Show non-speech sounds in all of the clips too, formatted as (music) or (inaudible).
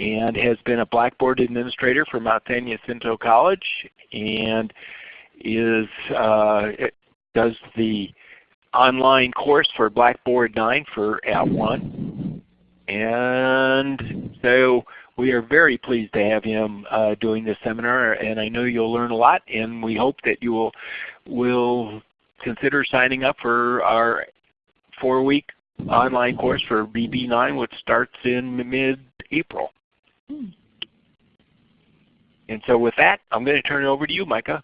and has been a Blackboard administrator for Mount San Jacinto College and is uh, does the online course for Blackboard 9 for @ONE. And so we are very pleased to have him uh, doing this seminar and I know you'll learn a lot and we hope that you will, will consider signing up for our four-week online course for BB9 which starts in mid-April. And so with that, I'm going to turn it over to you, Micah.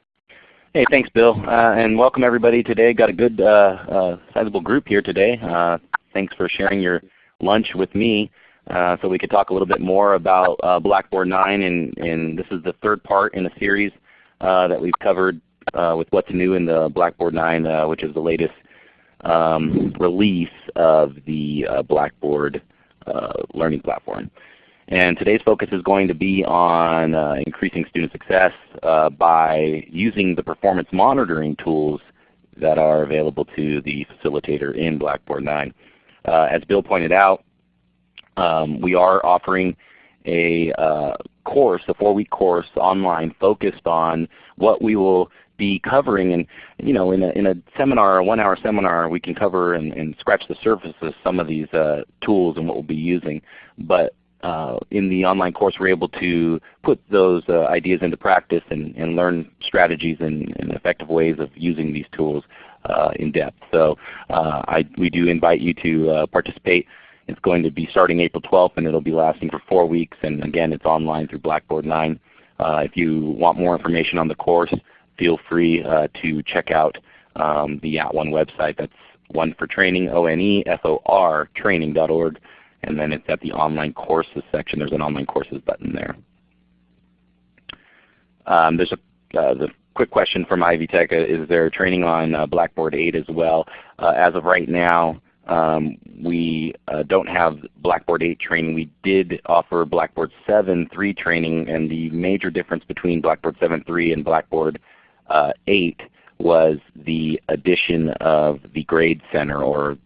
Hey, thanks Bill, uh, and welcome everybody today. Got a good uh, uh, sizable group here today. Uh, thanks for sharing your lunch with me uh, so we could talk a little bit more about uh, Blackboard 9 and, and, this is the third part in a series that we've covered with what's new in the Blackboard 9 which is the latest um, release of the Blackboard learning platform. And today's focus is going to be on uh, increasing student success uh, by using the performance monitoring tools that are available to the facilitator in Blackboard 9. Uh, as Bill pointed out, um, we are offering a uh, course, a four-week course online focused on what we will be covering. And you know, in a, in a seminar, a one-hour seminar, we can cover and, and, scratch the surface of some of these uh, tools and what we'll be using. But uh, in the online course we're able to put those uh, ideas into practice and, and learn strategies and, and, effective ways of using these tools uh, in depth. So uh, I, we do invite you to uh, participate. It's going to be starting April 12th and it will be lasting for 4 weeks and again it's online through Blackboard 9. Uh, if you want more information on the course, feel free to check out um, the @ONE website. That's one for training, O-N-E-F-O-R, training.org and then it's at the online courses section. There's an online courses button there. Um, there's a uh, the quick question from Ivy Tech, uh, is there training on uh, Blackboard 8 as well? Uh, as of right now, um, we uh, don't have Blackboard 8 training. We did offer Blackboard 7.3 training, and the major difference between Blackboard 7.3 and Blackboard uh, 8 was the addition of the Grade Center or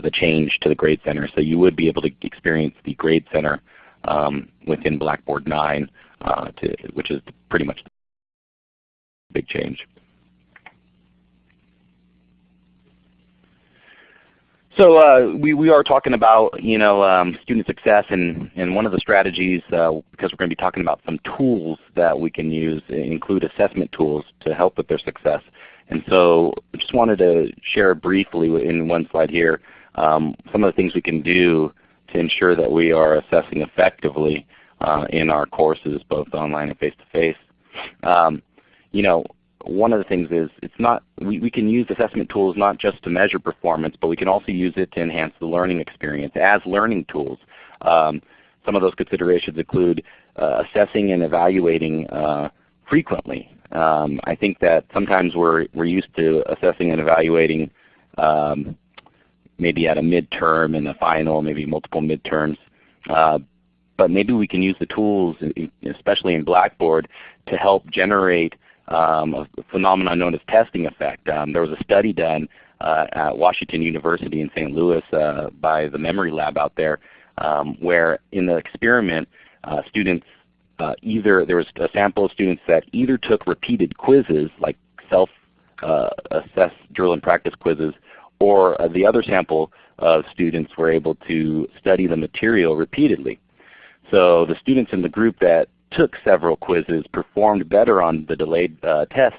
the change to the Grade Center. So you would be able to experience the Grade Center um, within Blackboard 9, uh, to, which is pretty much the big change. So uh, we, we are talking about you know um, student success and, and one of the strategies uh, because we're going to be talking about some tools that we can use include assessment tools to help with their success. And so I just wanted to share briefly in one slide here um, some of the things we can do to ensure that we are assessing effectively uh, in our courses, both online and face-to-face. -face. Um, you know, one of the things is it's not we, we can use assessment tools not just to measure performance, but we can also use it to enhance the learning experience as learning tools. Um, some of those considerations include uh, assessing and evaluating uh, frequently. Um, I think that sometimes we're, we're used to assessing and evaluating um, maybe at a midterm and a final, maybe multiple midterms. Uh, but maybe we can use the tools, especially in Blackboard, to help generate um, a phenomenon known as testing effect. Um, there was a study done uh, at Washington University in St. Louis uh, by the Memory Lab out there um, where in the experiment uh, students uh, either, there was a sample of students that either took repeated quizzes like self-assess uh, drill and practice quizzes or uh, the other sample of students were able to study the material repeatedly. So the students in the group that took several quizzes performed better on the delayed uh, test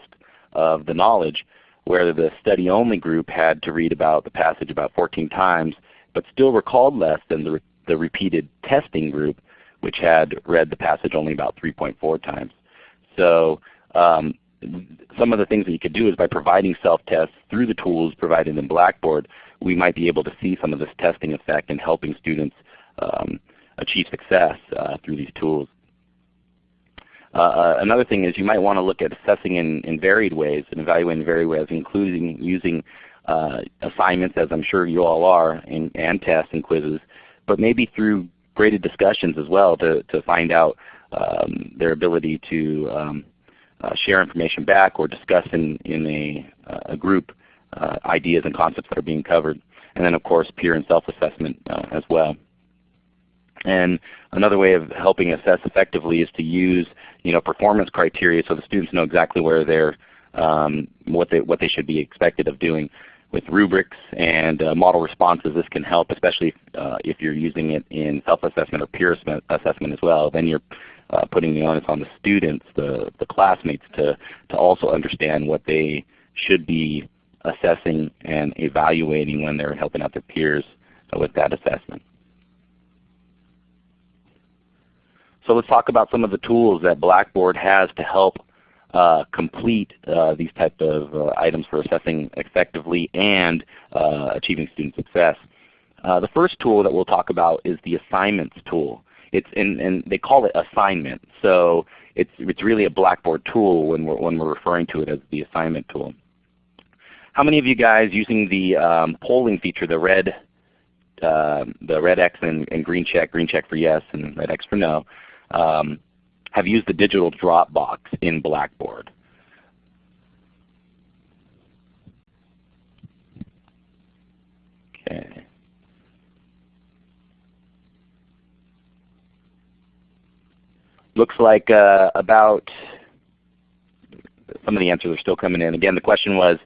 of the knowledge, where the study-only group had to read about the passage about 14 times, but still recalled less than the, re the repeated testing group, which had read the passage only about 3.4 times. So um, some of the things that you could do is by providing self-tests through the tools provided in Blackboard, we might be able to see some of this testing effect in helping students um, achieve success uh, through these tools. Uh, uh, another thing is you might want to look at assessing in, in varied ways and evaluating in varied ways, including using uh, assignments, as I'm sure you all are, and, and tests and quizzes, but maybe through graded discussions as well to, to find out um, their ability to um, share information back or discuss in, in a, uh, a group uh, ideas and concepts that are being covered. And then of course peer and self-assessment uh, as well. And another way of helping assess effectively is to use you know, performance criteria so the students know exactly where they're, um, what, they, what they should be expected of doing. With rubrics and uh, model responses, this can help, especially uh, if you're using it in self-assessment or peer assessment as well. Then you're uh, putting the onus on the students, the, the classmates, to, to also understand what they should be assessing and evaluating when they're helping out their peers with that assessment. So let's talk about some of the tools that Blackboard has to help uh, complete uh, these type of uh, items for assessing effectively and uh, achieving student success. Uh, the first tool that we'll talk about is the assignments tool. It's in, and they call it assignment. So it's, it's really a Blackboard tool when we're, when we're referring to it as the assignment tool. How many of you guys using the um, polling feature, the red, uh, the red X and, and, green check, green check for yes and red X for no, um, have used the digital Dropbox in Blackboard. Okay. Looks like uh, about some of the answers are still coming in. Again, the question was,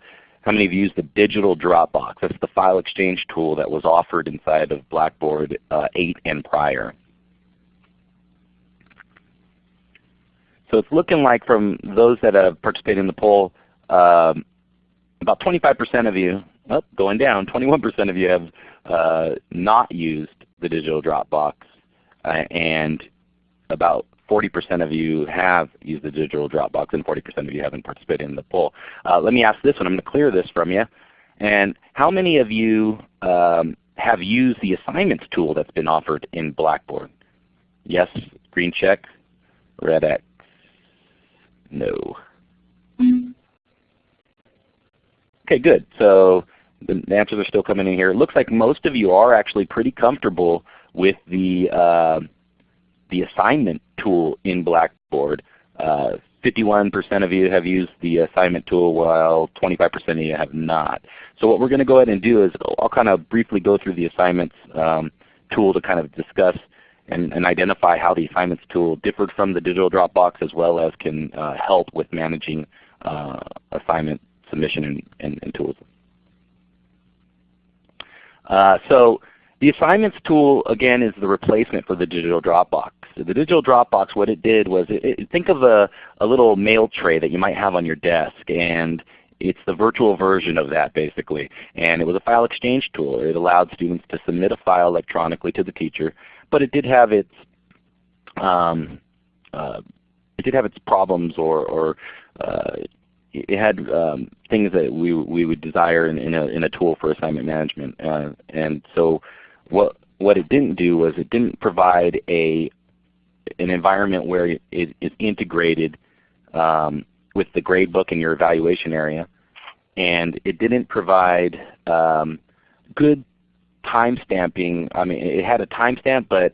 how many of you used the digital Dropbox? That's the file exchange tool that was offered inside of Blackboard uh, 8 and prior. So it's looking like from those that have participated in the poll, um, about 25% of you, oh, going down, 21% of you have uh, not used the digital Dropbox, uh, and about 40% of you have used the digital Dropbox, and 40% of you haven't participated in the poll. Uh, let me ask this one. I'm going to clear this from you. And how many of you um, have used the assignments tool that's been offered in Blackboard? Yes, green check, red X. No. Okay, good. So the answers are still coming in here. It looks like most of you are actually pretty comfortable with the uh, the assignment tool in Blackboard. 51% uh, of you have used the assignment tool while 25% of you have not. So what we're going to go ahead and do is I'll kind of briefly go through the assignments um, tool to kind of discuss and, and, identify how the assignments tool differed from the digital Dropbox as well as can uh, help with managing uh, assignment submission and, and, and tools. Uh, so the assignments tool again is the replacement for the digital Dropbox. The digital Dropbox, what it did was, it, it, think of a, a little mail tray that you might have on your desk and it's the virtual version of that basically. And it was a file exchange tool. It allowed students to submit a file electronically to the teacher but it did have its um, uh, it did have its problems or, or uh, it had um, things that we we would desire in, in, a in a tool for assignment management. Uh, and so what what it didn't do was it didn't provide a an environment where it is integrated um, with the gradebook in your evaluation area, and it didn't provide um, good time stamping. I mean, it had a timestamp, but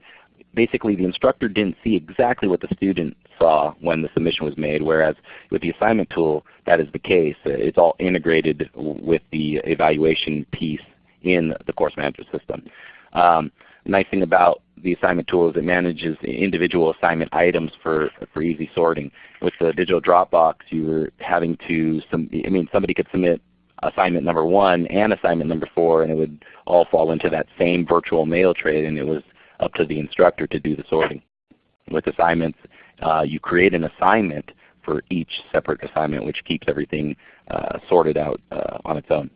basically the instructor didn't see exactly what the student saw when the submission was made, whereas with the assignment tool, that is the case. It's all integrated with the evaluation piece in the course management system. Um, nice thing about the assignment tool is it manages individual assignment items for, for easy sorting. With the digital Dropbox, you were having to, some, I mean, somebody could submit assignment number one and assignment number four, and it would all fall into that same virtual mail tray, and it was up to the instructor to do the sorting. With assignments, uh, you create an assignment for each separate assignment, which keeps everything uh, sorted out uh, on its own.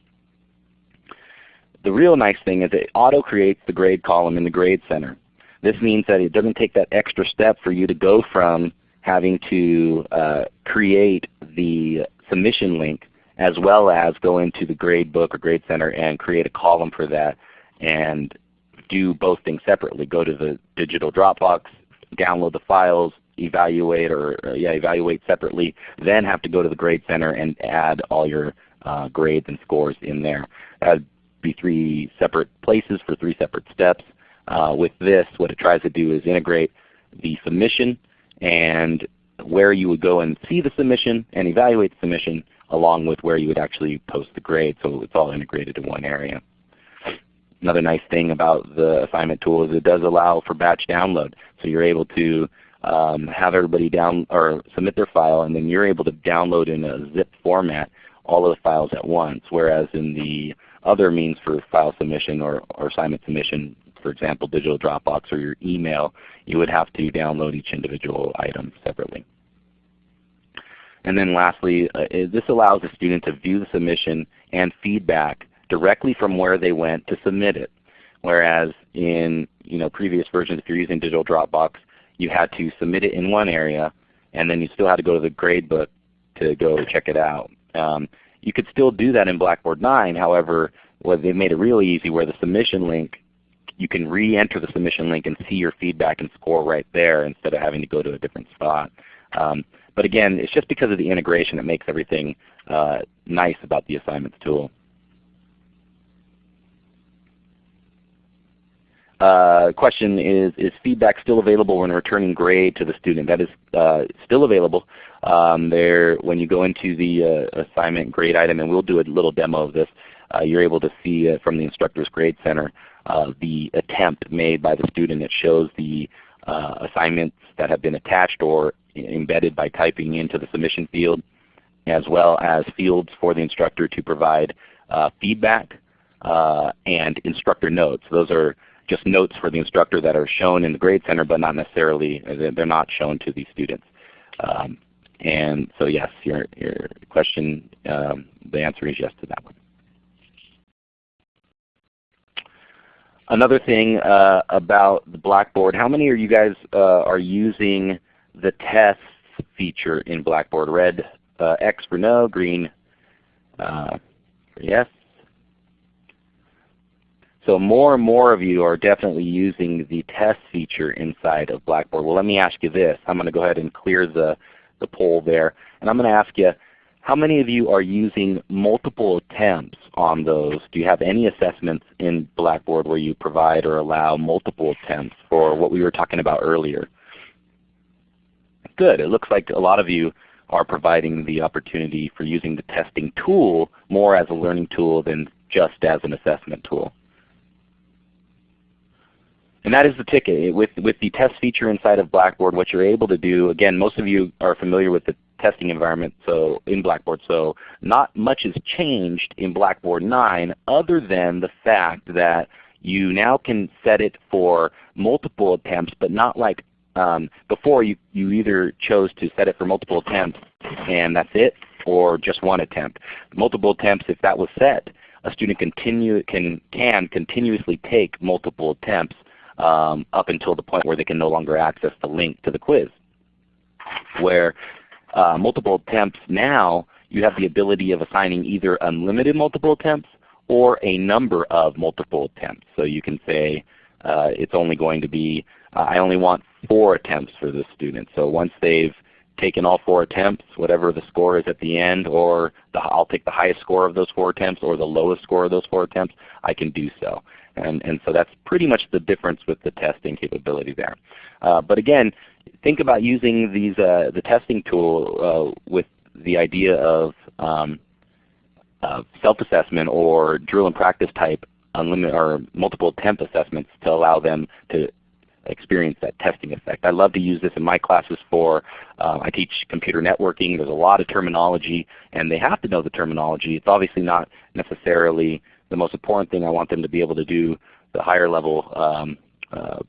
The real nice thing is it auto creates the grade column in the grade center. This means that it doesn't take that extra step for you to go from having to uh, create the submission link as well as go into the grade book or grade center and create a column for that and do both things separately. Go to the digital Dropbox, download the files, evaluate or uh, yeah, evaluate separately, then have to go to the grade center and add all your uh, grades and scores in there. That be three separate places for three separate steps. Uh, with this, what it tries to do is integrate the submission and where you would go and see the submission and evaluate the submission along with where you would actually post the grade so it's all integrated in one area. another nice thing about the assignment tool is it does allow for batch download. So you're able to um, have everybody down or submit their file and then you're able to download in a zip format all of the files at once. Whereas in the other means for file submission or, or assignment submission, for example digital Dropbox or your email, you would have to download each individual item separately. And then lastly, uh, this allows the student to view the submission and feedback directly from where they went to submit it. Whereas in you know, previous versions, if you're using digital Dropbox, you had to submit it in one area and then you still had to go to the gradebook to go check it out. Um, you could still do that in Blackboard 9. However, well, they made it really easy where the submission link, you can re-enter the submission link and see your feedback and score right there instead of having to go to a different spot. Um, but again, it's just because of the integration that makes everything uh, nice about the assignments tool. Uh, question is, is feedback still available when returning grade to the student? That is uh, still available. Um, there, when you go into the uh, assignment grade item, and we'll do a little demo of this, uh, you're able to see uh, from the Instructor's Grade Center uh, the attempt made by the student. It shows the assignments that have been attached or embedded by typing into the submission field, as well as fields for the instructor to provide feedback and instructor notes. Those are just notes for the instructor that are shown in the Grade Center, but not necessarily, they're not shown to the students. Um, and so yes, your, your question, um, the answer is yes to that one. Another thing uh, about the Blackboard, how many of you guys uh, are using the tests feature in Blackboard? Red uh, X for no, green uh, for yes. So more and more of you are definitely using the test feature inside of Blackboard. Well let me ask you this. I'm going to go ahead and clear the, the poll there. And I'm going to ask you, how many of you are using multiple attempts on those? Do you have any assessments in Blackboard where you provide or allow multiple attempts for what we were talking about earlier? Good. It looks like a lot of you are providing the opportunity for using the testing tool more as a learning tool than just as an assessment tool. And that is the ticket. With, with the test feature inside of Blackboard, what you're able to do, again, most of you are familiar with the testing environment so in Blackboard, so not much has changed in Blackboard 9 other than the fact that you now can set it for multiple attempts, but not like um, before you, you either chose to set it for multiple attempts and that's it, or just one attempt. Multiple attempts, if that was set, a student continue, can, can continuously take multiple attempts um, up until the point where they can no longer access the link to the quiz. Where uh, multiple attempts now, you have the ability of assigning either unlimited multiple attempts or a number of multiple attempts. So you can say uh, it's only going to be, uh, I only want four attempts for this student. So once they've taken all four attempts, whatever the score is at the end, or the, I'll take the highest score of those four attempts or the lowest score of those four attempts, I can do so. And, and so that's pretty much the difference with the testing capability there. Uh, but again, think about using these, uh, the testing tool uh, with the idea of um, self-assessment or drill and practice type unlimited or multiple attempt assessments to allow them to experience that testing effect. I love to use this in my classes for, uh, I teach computer networking. There's a lot of terminology and they have to know the terminology. It's obviously not necessarily the most important thing I want them to be able to do the higher level um, uh,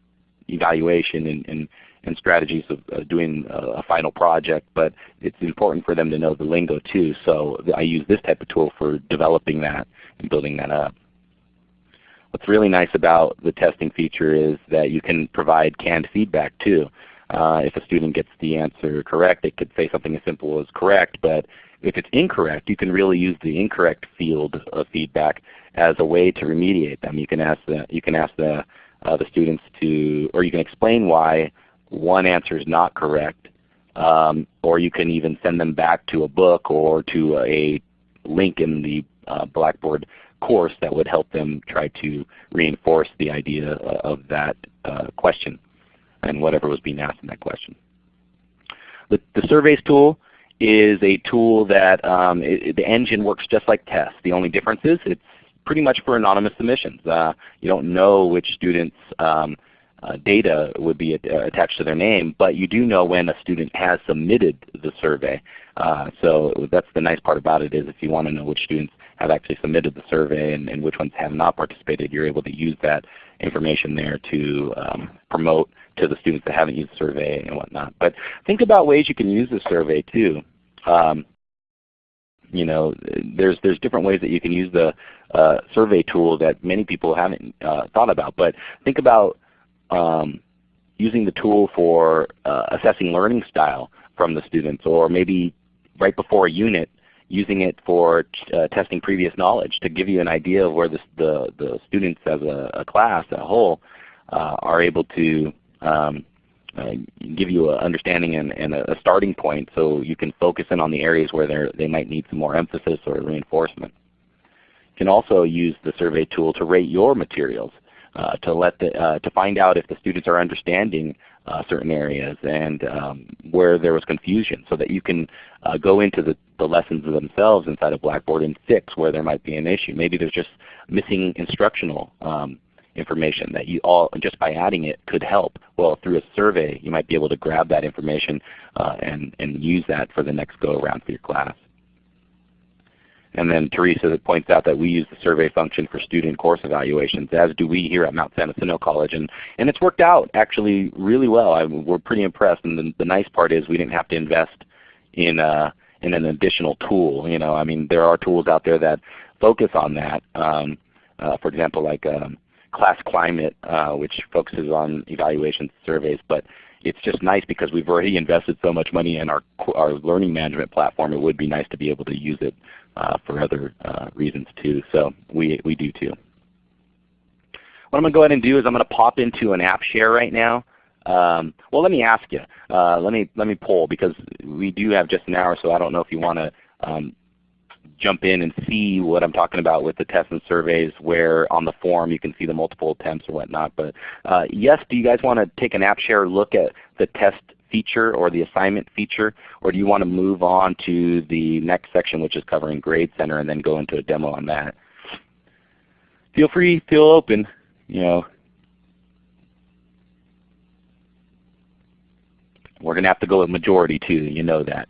evaluation and, and, and, strategies of doing a, a, final project, but it's important for them to know the lingo too. So I use this type of tool for developing that and building that up. What's really nice about the testing feature is that you can provide canned feedback too. Uh, if a student gets the answer correct, it could say something as simple as correct, but if it's incorrect, you can really use the incorrect field of feedback as a way to remediate them. You can ask the, you can ask the, uh, the students to, or you can explain why one answer is not correct, um, or you can even send them back to a book or to a link in the uh, Blackboard course that would help them try to reinforce the idea of that uh, question and whatever was being asked in that question. The, the surveys tool is a tool that um, it, the engine works just like tests. The only difference is it's pretty much for anonymous submissions. Uh, you don't know which students um, uh, data would be attached to their name, but you do know when a student has submitted the survey. Uh, so that's the nice part about it is if you want to know which students have actually submitted the survey and, and, which ones have not participated, you're able to use that information there to um, promote to the students that haven't used the survey and whatnot. But think about ways you can use the survey too. Um, you know, there's there's different ways that you can use the uh, survey tool that many people haven't uh, thought about. But think about um, using the tool for uh, assessing learning style from the students, or maybe right before a unit, using it for uh, testing previous knowledge to give you an idea of where the, the, the students as a, a, class, a whole, uh, are able to um, uh, give you an understanding and, and, a starting point so you can focus in on the areas where they might need some more emphasis or reinforcement. You can also use the survey tool to rate your materials. Uh, to let the, uh, to find out if the students are understanding uh, certain areas and um, where there was confusion so that you can uh, go into the, the lessons themselves inside of Blackboard and fix where there might be an issue. Maybe there's just missing instructional um, information that you all, just by adding it, could help. Well, through a survey you might be able to grab that information uh, and, and use that for the next go around for your class. And then Teresa points out that we use the survey function for student course evaluations, as do we here at Mount San Jacinto College. And, and it's worked out actually really well. I, we're pretty impressed. And the, the, nice part is we didn't have to invest in, uh, in an additional tool. You know, I mean, there are tools out there that focus on that. Um, uh, for example, like um, Class Climate, uh, which focuses on evaluation surveys. But it's just nice because we've already invested so much money in our, our learning management platform. It would be nice to be able to use it uh, for other uh, reasons too. So we, we do too. What I'm going to go ahead and do is I'm going to pop into an app share right now. Um, well, let me ask you. Uh, let me let me poll because we do have just an hour, so I don't know if you want to um, jump in and see what I'm talking about with the tests and surveys where on the form you can see the multiple attempts or whatnot. But uh, yes, do you guys want to take an app share look at the test feature or the assignment feature, or do you want to move on to the next section which is covering Grade Center and then go into a demo on that? Feel free, feel open. You know, we're going to have to go with majority too. You know that.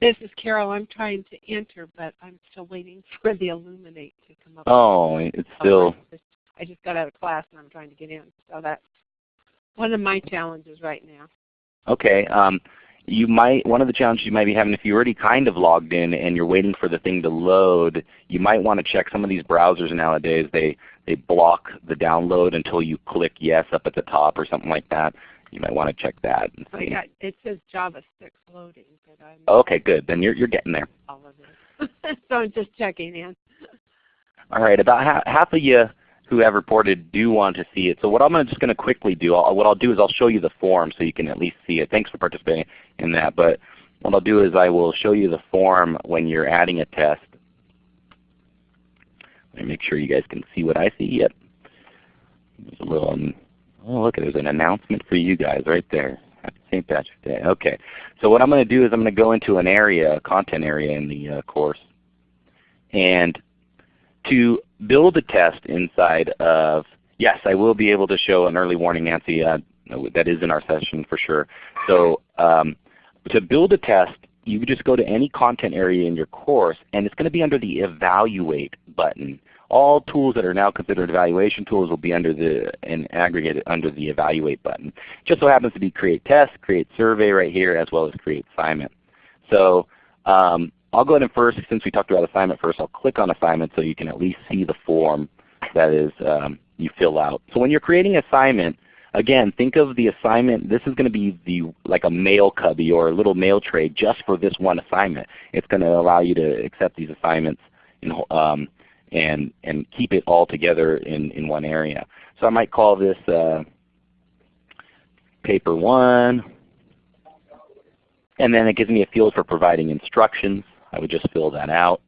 This is Carol. I'm trying to enter, but I'm still waiting (laughs) for the Elluminate to come up. Oh, it's still. I just got out of class and I'm trying to get in. So that's one of my challenges right now. Okay. Um, you might one of the challenges you might be having if you're already kind of logged in and you're waiting for the thing to load, you might want to check some of these browsers nowadays. They they block the download until you click yes up at the top or something like that you might want to check that. And see. Oh, yeah, it says Java 6 loading. But I'm okay, good. Then you're, you're getting there. All of it. (laughs) so I'm just checking in. All right, about half, half of you who have reported do want to see it. So what I'm just going to quickly do, I'll, what I'll do is I'll show you the form so you can at least see it. Thanks for participating in that. But what I'll do is I will show you the form when you're adding a test. Let me make sure you guys can see what I see. Yep. There's a little um, Oh, look, there's an announcement for you guys right there. St. Patrick's Day. Okay. So what I'm going to do is I'm going to go into an area, a content area in the uh, course. And to build a test inside of, yes, I will be able to show an early warning, Nancy. Uh, that is in our session for sure. So um, to build a test, you just go to any content area in your course, and it's going to be under the Evaluate button all tools that are now considered evaluation tools will be under the and aggregated under the evaluate button. Just so happens to be create test, create survey right here, as well as create assignment. So um, I'll go ahead and first, since we talked about assignment first, I'll click on assignment so you can at least see the form that is um, you fill out. So when you're creating assignment, again, think of the assignment. This is going to be the like a mail cubby or a little mail tray just for this one assignment. It's going to allow you to accept these assignments in, um, and, and keep it all together in, in one area. So I might call this uh, paper 1. And then it gives me a field for providing instructions. I would just fill that out.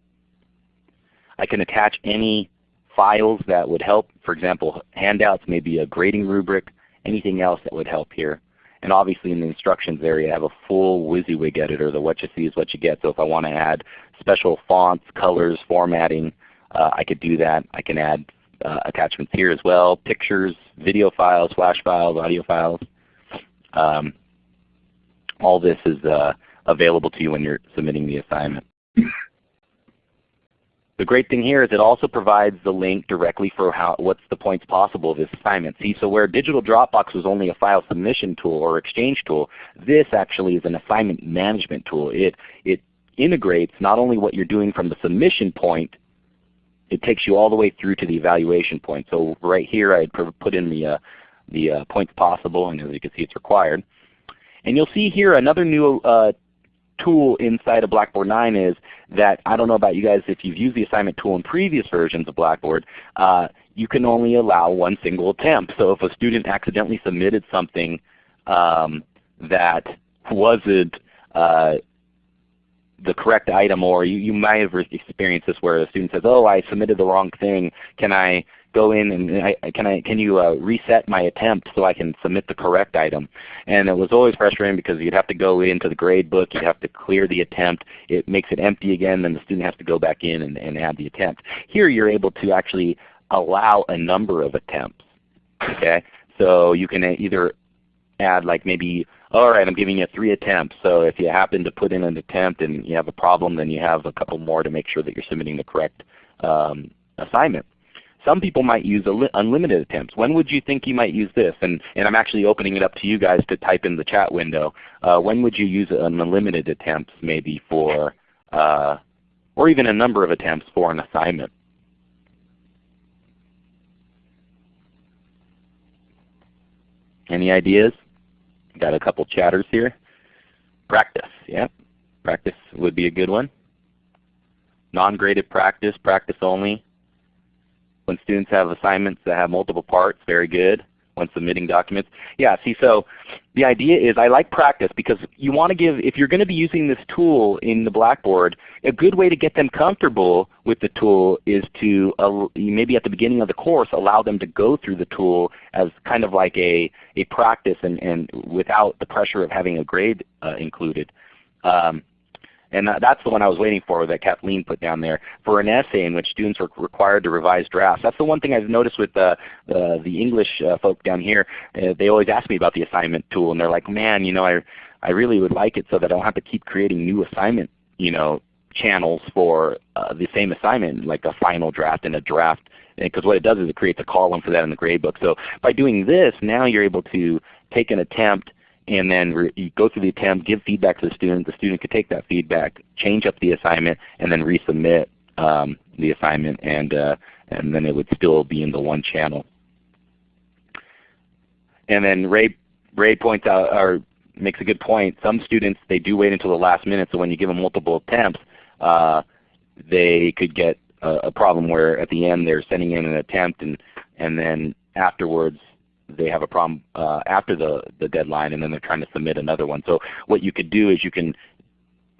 I can attach any files that would help. For example, handouts, maybe a grading rubric, anything else that would help here. And obviously in the instructions area I have a full WYSIWYG editor. The what you see is what you get. So if I want to add special fonts, colors, formatting, I could do that. I can add uh, attachments here as well, pictures, video files, flash files, audio files. Um, all this is uh, available to you when you're submitting the assignment. (coughs) The great thing here is it also provides the link directly for how, what's the points possible of this assignment. See, so where Digital Dropbox was only a file submission tool or exchange tool, this actually is an assignment management tool. It, it integrates not only what you're doing from the submission point, it takes you all the way through to the evaluation point. So right here I put in the, uh, the uh, points possible, and as you can see it's required. And you'll see here another new uh, tool inside of Blackboard 9 is that, I don't know about you guys if you've used the assignment tool in previous versions of Blackboard, uh, you can only allow one single attempt. So if a student accidentally submitted something um, that wasn't uh, the correct item or you, you might have experienced this where a student says, oh I submitted the wrong thing, can I go in and I, can I can you uh, reset my attempt so I can submit the correct item? And it was always frustrating because you'd have to go into the grade book, you'd have to clear the attempt, it makes it empty again, then the student has to go back in and, and add the attempt. Here you're able to actually allow a number of attempts. Okay, so you can either add like maybe all right, I'm giving you three attempts. So if you happen to put in an attempt and you have a problem, then you have a couple more to make sure that you're submitting the correct um, assignment. Some people might use unlimited attempts. When would you think you might use this? And, and I'm actually opening it up to you guys to type in the chat window. Uh, when would you use an unlimited attempts maybe for, uh, or even a number of attempts for an assignment? Any ideas? Got a couple chatters here. Practice, yeah. Practice would be a good one. Non-graded practice, practice only. When students have assignments that have multiple parts, very good. When submitting documents. Yeah, see so the idea is I like practice because you want to give, if you're going to be using this tool in the Blackboard, a good way to get them comfortable with the tool is to uh, maybe at the beginning of the course allow them to go through the tool as kind of like a, a practice and, and without the pressure of having a grade uh, included. Um, and that's the one I was waiting for that Kathleen put down there for an essay in which students were required to revise drafts. That's the one thing I've noticed with uh, uh, the English uh, folk down here. Uh, they always ask me about the assignment tool, and they're like, man, you know, I, I really would like it so that I don't have to keep creating new assignment you know, channels for uh, the same assignment, like a final draft and a draft because what it does is it creates a column for that in the gradebook. So by doing this, now you're able to take an attempt and then you go through the attempt, give feedback to the student. The student could take that feedback, change up the assignment, and then resubmit um, the assignment, and uh, and then it would still be in the one channel. And then Ray Ray points out or makes a good point. Some students they do wait until the last minute, so when you give them multiple attempts, uh, they could get a, a problem where at the end they're sending in an attempt and and then afterwards they have a problem uh, after the, the deadline and then they're trying to submit another one. So what you could do is you can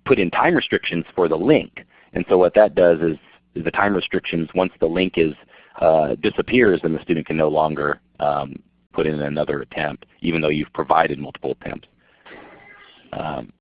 put in time restrictions for the link. And so what that does is, is the time restrictions, once the link is uh, disappears, then the student can no longer um, put in another attempt, even though you've provided multiple attempts. Um,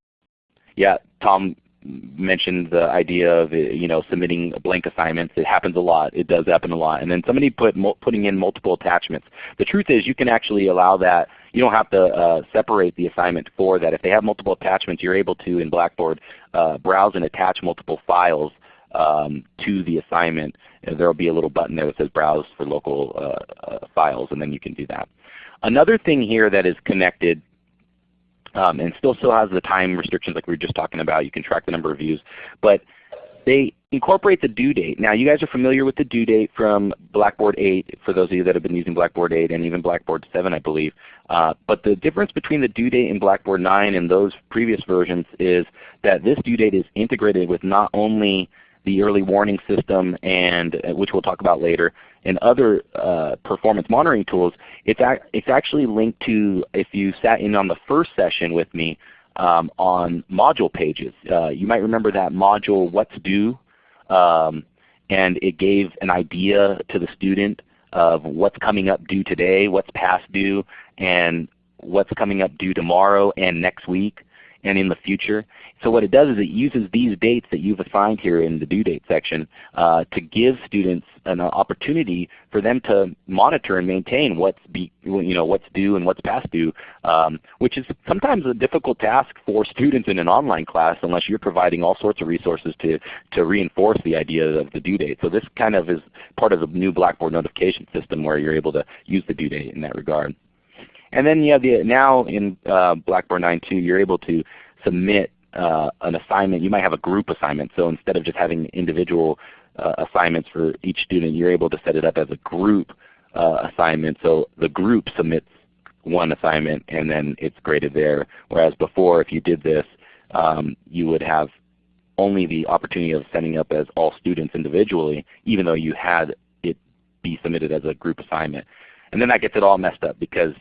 yeah, Tom mentioned the idea of you know submitting blank assignments. It happens a lot. It does happen a lot. And then somebody put putting in multiple attachments. The truth is you can actually allow that. You don't have to uh, separate the assignment for that. If they have multiple attachments, you're able to in Blackboard uh, browse and attach multiple files um, to the assignment. There will be a little button there that says Browse for local uh, uh, files, and then you can do that. Another thing here that is connected um, and still still has the time restrictions like we were just talking about. You can track the number of views. But they incorporate the due date. Now you guys are familiar with the due date from Blackboard 8 for those of you that have been using Blackboard 8 and even Blackboard 7 I believe. Uh, but the difference between the due date in Blackboard 9 and those previous versions is that this due date is integrated with not only the early warning system and uh, which we'll talk about later, and other uh, performance monitoring tools, it's, ac it's actually linked to, if you sat in on the first session with me, um, on module pages. Uh, you might remember that module, What's Due, um, and it gave an idea to the student of what's coming up due today, what's past due, and what's coming up due tomorrow and next week and in the future. So what it does is it uses these dates that you've assigned here in the due date section uh, to give students an opportunity for them to monitor and maintain what's, be, you know, what's due and what's past due, um, which is sometimes a difficult task for students in an online class unless you're providing all sorts of resources to, to reinforce the idea of the due date. So this kind of is part of the new Blackboard notification system where you're able to use the due date in that regard. And then you have the, now in uh, Blackboard 9.2 you're able to submit uh, an assignment. You might have a group assignment. So instead of just having individual uh, assignments for each student, you're able to set it up as a group uh, assignment. So the group submits one assignment and then it's graded there. Whereas before if you did this, um, you would have only the opportunity of setting up as all students individually, even though you had it be submitted as a group assignment. And then that gets it all messed up because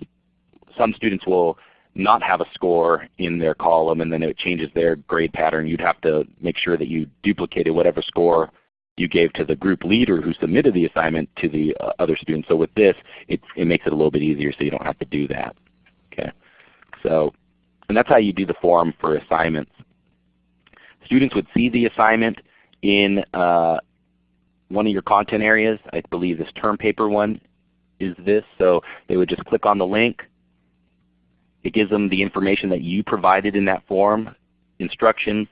some students will not have a score in their column and then it changes their grade pattern. You'd have to make sure that you duplicated whatever score you gave to the group leader who submitted the assignment to the uh, other students. So with this, it, it makes it a little bit easier so you don't have to do that. Okay, so and that's how you do the form for assignments. Students would see the assignment in uh, one of your content areas. I believe this term paper one is this. So they would just click on the link, it gives them the information that you provided in that form, instructions.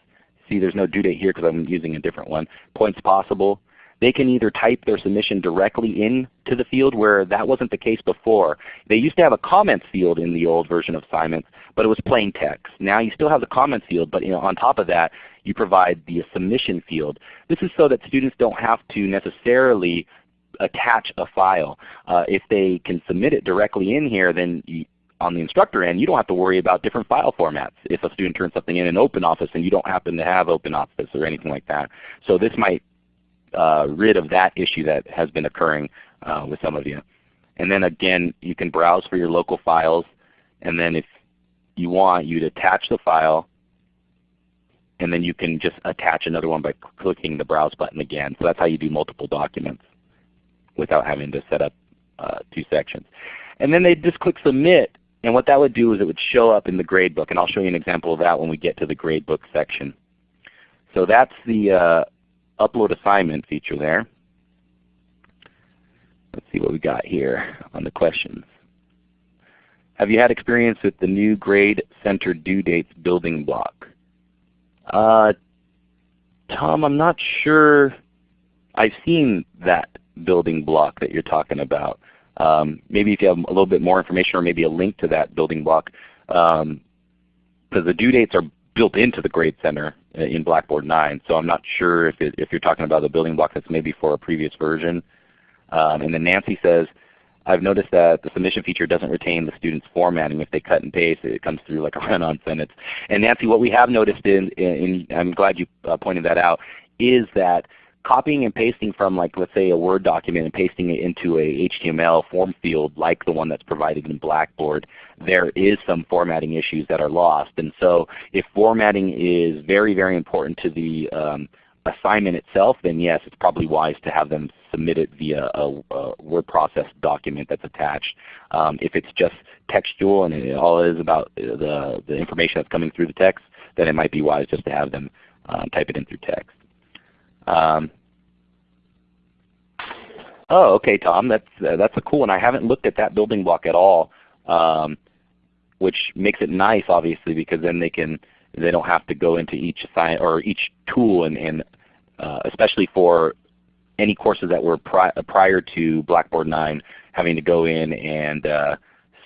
See there's no due date here because I'm using a different one. Points possible. They can either type their submission directly into the field where that wasn't the case before. They used to have a comments field in the old version of assignments, but it was plain text. Now you still have the comments field, but you know, on top of that you provide the submission field. This is so that students don't have to necessarily attach a file. Uh, if they can submit it directly in here, then on the instructor end, you don't have to worry about different file formats. If a student turns something in in OpenOffice and you don't happen to have OpenOffice or anything like that. So this might uh, rid of that issue that has been occurring uh, with some of you. And then again, you can browse for your local files. And then if you want, you'd attach the file. And then you can just attach another one by clicking the Browse button again. So that's how you do multiple documents without having to set up uh, two sections. And then they just click Submit and what that would do is it would show up in the gradebook, and I'll show you an example of that when we get to the gradebook section. So that's the uh, upload assignment feature there. Let's see what we got here on the questions. Have you had experience with the new grade center due dates building block? Uh, Tom, I'm not sure I've seen that building block that you're talking about. Um, maybe if you have a little bit more information or maybe a link to that building block, because um, the due dates are built into the Grade Center uh, in Blackboard 9. So I'm not sure if, it, if you're talking about the building block that's maybe for a previous version. Um, and then Nancy says, I've noticed that the submission feature doesn't retain the student's formatting. If they cut and paste, it comes through like a (laughs) run-on sentence. And Nancy, what we have noticed, in, in, in I'm glad you uh, pointed that out, is that copying and pasting from like let's say a Word document and pasting it into a HTML form field like the one that's provided in Blackboard, there is some formatting issues that are lost. And so if formatting is very, very important to the um, assignment itself, then yes, it's probably wise to have them submit it via a, a word process document that's attached. Um, if it's just textual and it all is about the, the information that's coming through the text, then it might be wise just to have them um, type it in through text. Um, oh, okay, Tom, that's uh, that's a cool one. I haven't looked at that building block at all, um, which makes it nice, obviously, because then they can they don't have to go into each assign or each tool and, and uh, especially for any courses that were pri prior to Blackboard 9 having to go in and uh,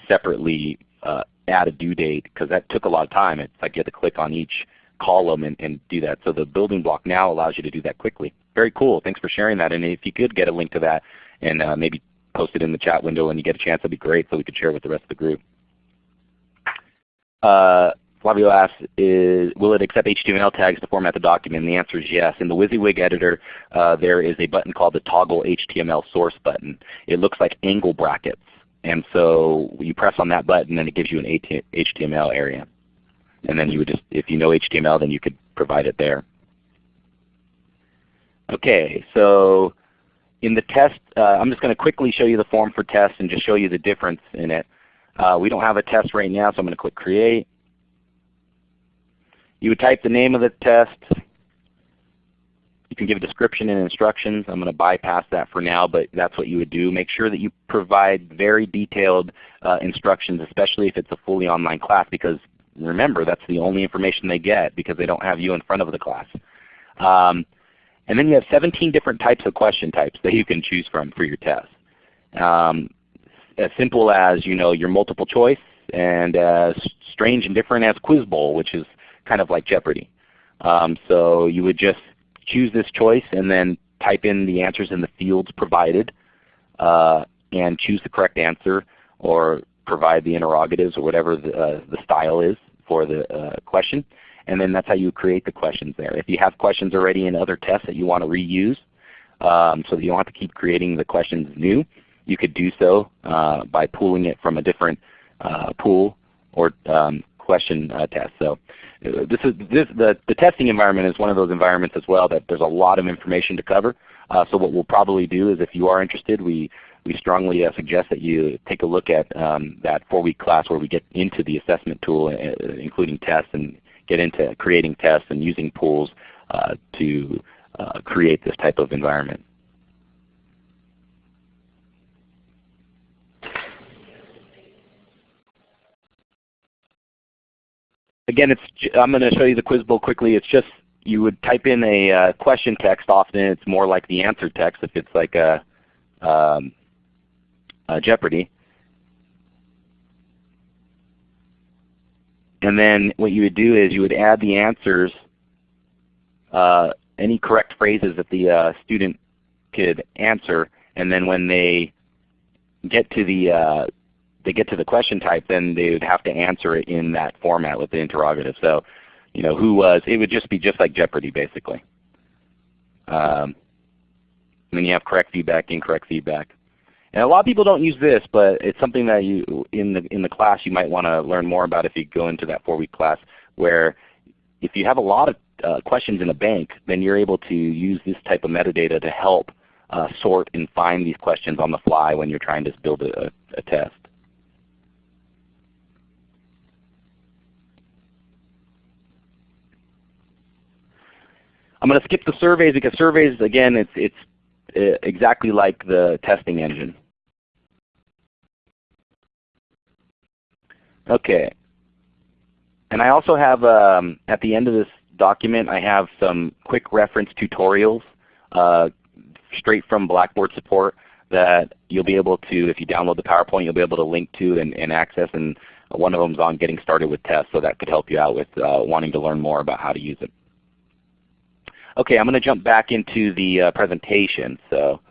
separately uh, add a due date because that took a lot of time. It's like you had to click on each column and, and do that. So the building block now allows you to do that quickly. Very cool. Thanks for sharing that. And if you could get a link to that and uh, maybe post it in the chat window when you get a chance, that'd be great so we could share with the rest of the group. Uh, Flavio asks, is, will it accept HTML tags to format the document? And the answer is yes. In the WYSIWYG editor, uh, there is a button called the toggle HTML source button. It looks like angle brackets. And so you press on that button and it gives you an HTML area. And then you would just, if you know HTML, then you could provide it there. Okay, so in the test, uh, I'm just going to quickly show you the form for test and just show you the difference in it. Uh, we don't have a test right now, so I'm going to click Create. You would type the name of the test. You can give a description and instructions. I'm going to bypass that for now, but that's what you would do. Make sure that you provide very detailed uh, instructions, especially if it's a fully online class, because remember that's the only information they get because they don't have you in front of the class. Um, and then you have 17 different types of question types that you can choose from for your test. Um, as simple as you know your multiple choice and as strange and different as Quiz Bowl, which is kind of like Jeopardy. Um, so you would just choose this choice and then type in the answers in the fields provided uh, and choose the correct answer or provide the interrogatives or whatever the, uh, the style is for the uh, question. And then that's how you create the questions there. If you have questions already in other tests that you want to reuse um, so that you don't have to keep creating the questions new, you could do so uh, by pulling it from a different uh, pool or um, question uh, test. So uh, this is this, the, the testing environment is one of those environments as well that there's a lot of information to cover. So what we'll probably do is if you are interested, we, we strongly uh, suggest that you take a look at um, that four-week class where we get into the assessment tool, uh, including tests, and get into creating tests and using pools uh, to uh, create this type of environment. Again, it's, I'm going to show you the quiz bowl quickly. It's just you would type in a uh, question text. Often it's more like the answer text if it's like a, um, Jeopardy. And then what you would do is you would add the answers, uh, any correct phrases that the uh, student could answer, and then when they get to the uh, they get to the question type, then they would have to answer it in that format with the interrogative. So, you know, who was? It would just be just like Jeopardy, basically. Um, and then you have correct feedback, incorrect feedback. And a lot of people don't use this, but it's something that you in the in the class you might want to learn more about if you go into that four-week class. Where if you have a lot of uh, questions in a bank, then you're able to use this type of metadata to help uh, sort and find these questions on the fly when you're trying to build a, a test. I'm going to skip the surveys because surveys, again, it's, it's exactly like the testing engine. Okay. And I also have, um, at the end of this document, I have some quick reference tutorials uh, straight from Blackboard support that you'll be able to, if you download the PowerPoint, you'll be able to link to and, and access. And one of them is on getting started with tests, so that could help you out with uh, wanting to learn more about how to use it. Okay, I'm going to jump back into the uh, presentation. So,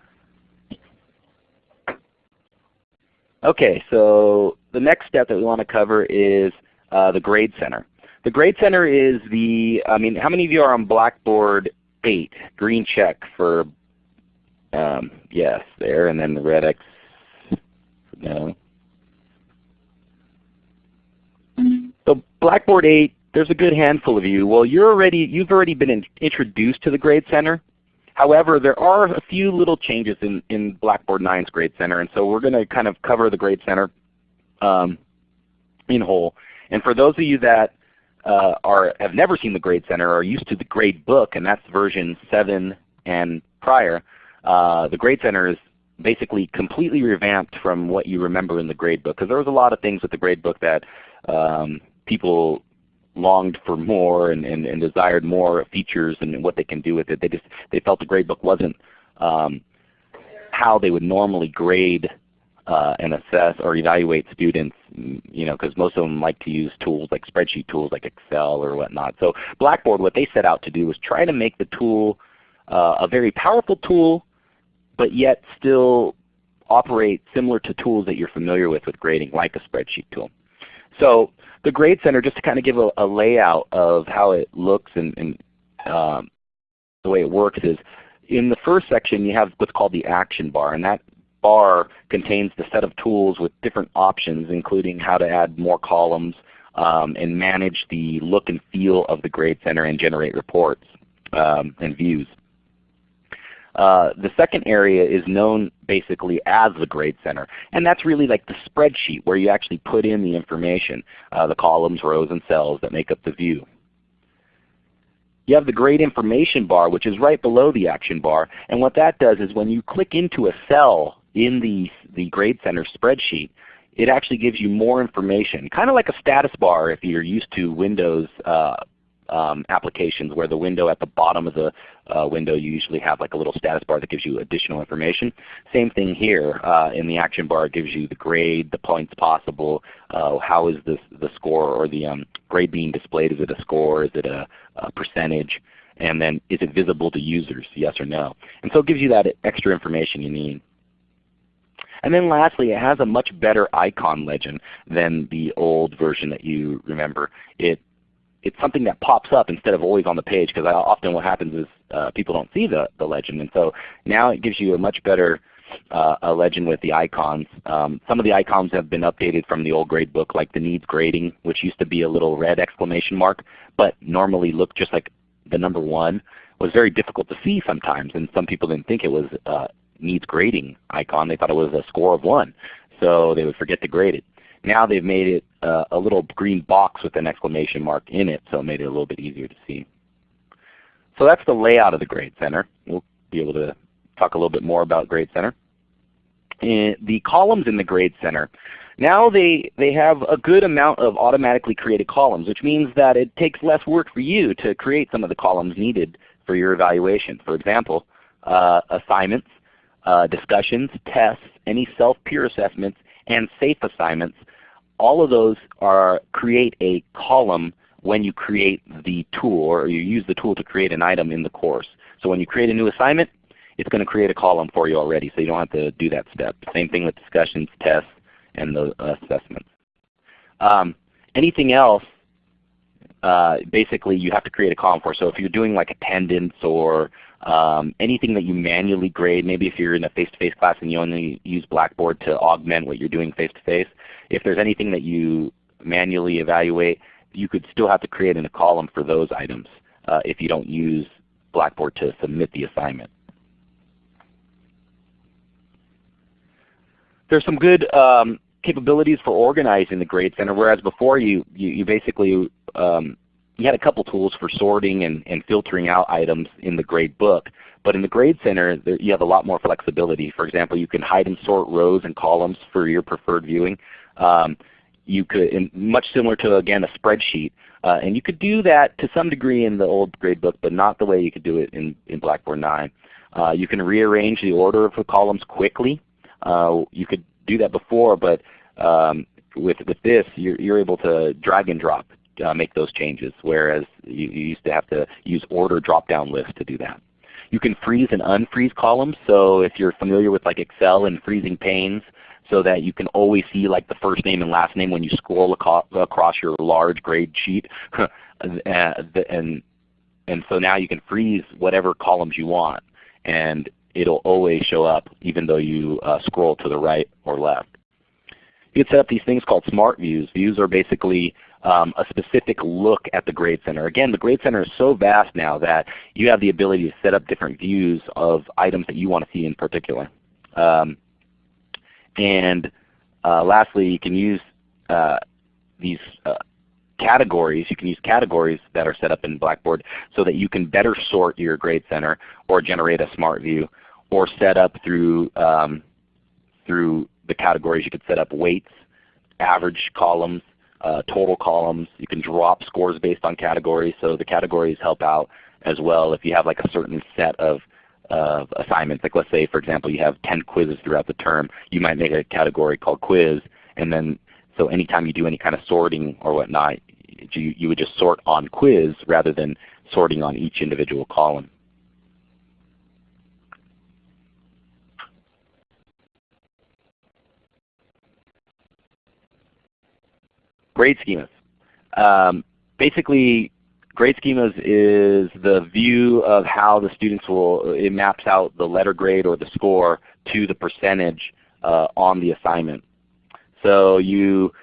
okay, so the next step that we want to cover is uh, the Grade Center. The Grade Center is the, I mean, how many of you are on Blackboard 8? Green check for, um, yes, there, and then the red X, no. So Blackboard 8 there's a good handful of you. Well, you're already, you've already been in, introduced to the Grade Center. However, there are a few little changes in, in Blackboard 9's Grade Center, and so we're going to kind of cover the Grade Center um, in whole. And for those of you that uh, are have never seen the Grade Center or are used to the Grade Book, and that's version 7 and prior, uh, the Grade Center is basically completely revamped from what you remember in the Grade Book. Because there was a lot of things with the Grade Book that um, people longed for more and, and, and, desired more features and what they can do with it. They just they felt the gradebook wasn't um, how they would normally grade uh, and assess or evaluate students, you know, because most of them like to use tools like spreadsheet tools like Excel or whatnot. So Blackboard, what they set out to do was try to make the tool uh, a very powerful tool, but yet still operate similar to tools that you're familiar with with grading, like a spreadsheet tool. So the Grade Center, just to kind of give a, a layout of how it looks and, and um, the way it works is in the first section you have what's called the action bar and that bar contains the set of tools with different options including how to add more columns um, and manage the look and feel of the Grade Center and generate reports um, and views. Uh, the second area is known basically as the Grade Center, and that's really like the spreadsheet where you actually put in the information, uh, the columns, rows, and cells that make up the view. You have the grade information bar which is right below the action bar, and what that does is when you click into a cell in the, the Grade Center spreadsheet, it actually gives you more information, kind of like a status bar if you're used to Windows uh, um, applications where the window at the bottom of the uh, window you usually have like a little status bar that gives you additional information. Same thing here uh, in the action bar it gives you the grade, the points possible, uh, how is this, the score or the um, grade being displayed. Is it a score? Is it a, a percentage? And then is it visible to users, yes or no? And so it gives you that extra information you need. And then lastly, it has a much better icon legend than the old version that you remember. It it's something that pops up instead of always on the page because often what happens is uh, people don't see the, the legend. And so now it gives you a much better uh, a legend with the icons. Um, some of the icons have been updated from the old grade book like the needs grading which used to be a little red exclamation mark but normally looked just like the number one was very difficult to see sometimes and some people didn't think it was uh, needs grading icon. They thought it was a score of 1 so they would forget to grade it. Now they've made it uh, a little green box with an exclamation mark in it, so it made it a little bit easier to see. So that's the layout of the Grade Center. We'll be able to talk a little bit more about Grade Center. And the columns in the Grade Center, now they, they have a good amount of automatically created columns, which means that it takes less work for you to create some of the columns needed for your evaluation. For example, uh, assignments, uh, discussions, tests, any self-peer assessments, and SafeAssignments all of those are create a column when you create the tool or you use the tool to create an item in the course. So when you create a new assignment, it's going to create a column for you already so you don't have to do that step. Same thing with discussions, tests, and the assessments. Um, anything else, uh, basically you have to create a column for. So if you're doing like attendance or um, anything that you manually grade, maybe if you're in a face-to-face -face class and you only use Blackboard to augment what you're doing face-to-face, -face, if there's anything that you manually evaluate, you could still have to create in a column for those items uh, if you don't use Blackboard to submit the assignment. There's some good um, capabilities for organizing the Grade Center, whereas before you, you, you basically um, you had a couple tools for sorting and, and filtering out items in the grade book. But in the Grade Center, there, you have a lot more flexibility. For example, you can hide and sort rows and columns for your preferred viewing. Um, you could, much similar to again a spreadsheet, uh, and you could do that to some degree in the old gradebook, but not the way you could do it in, in Blackboard 9. Uh, you can rearrange the order of the columns quickly. Uh, you could do that before, but um, with, with this, you're, you're able to drag and drop uh, make those changes, whereas you, you, used to have to use order drop-down lists to do that. You can freeze and unfreeze columns. So if you're familiar with like Excel and freezing panes, so that you can always see like the first name and last name when you scroll across your large grade sheet. (laughs) and, and so now you can freeze whatever columns you want and it'll always show up even though you uh, scroll to the right or left. You can set up these things called smart views. Views are basically um, a specific look at the Grade Center. Again, the Grade Center is so vast now that you have the ability to set up different views of items that you want to see in particular. Um, and uh, lastly, you can use uh, these uh, categories. You can use categories that are set up in Blackboard so that you can better sort your Grade Center or generate a smart view or set up through, um, through the categories. You could set up weights, average columns, uh, total columns. You can drop scores based on categories, so the categories help out as well if you have like a certain set of of assignments. Like let's say for example you have 10 quizzes throughout the term, you might make a category called quiz and then so anytime you do any kind of sorting or whatnot, you, you would just sort on quiz rather than sorting on each individual column. grade schemas. Um, basically, grade schemas is the view of how the students will, it maps out the letter grade or the score to the percentage uh, on the assignment. So you,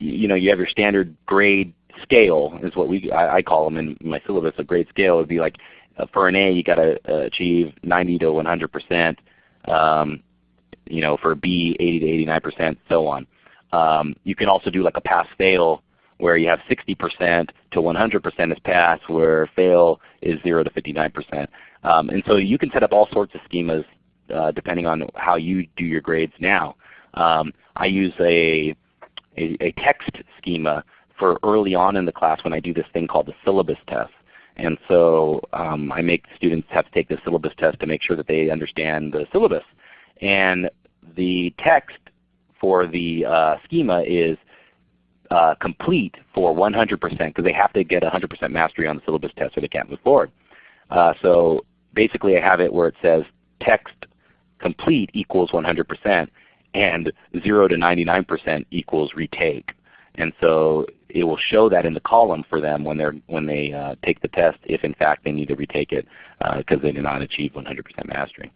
you know, you have your standard grade scale is what we I, I call them in my syllabus. A grade scale would be like uh, for an A you got to uh, achieve 90 to 100%. Um, you know, for B 80 to 89%, so on. Um, you can also do like a pass-fail where you have 60% to 100% is pass, where fail is 0 to 59%. Um, and so you can set up all sorts of schemas uh, depending on how you do your grades now. Um, I use a, a, a, text schema for early on in the class when I do this thing called the syllabus test. And so um, I make students have to take the syllabus test to make sure that they understand the syllabus. And the text for the uh, schema is uh, complete for 100% because they have to get 100% mastery on the syllabus test or they can't move forward. Uh, so basically I have it where it says text complete equals 100% and 0 to 99% equals retake. And so it will show that in the column for them when, they're, when they uh, take the test if in fact they need to retake it because uh, they did not achieve 100% mastery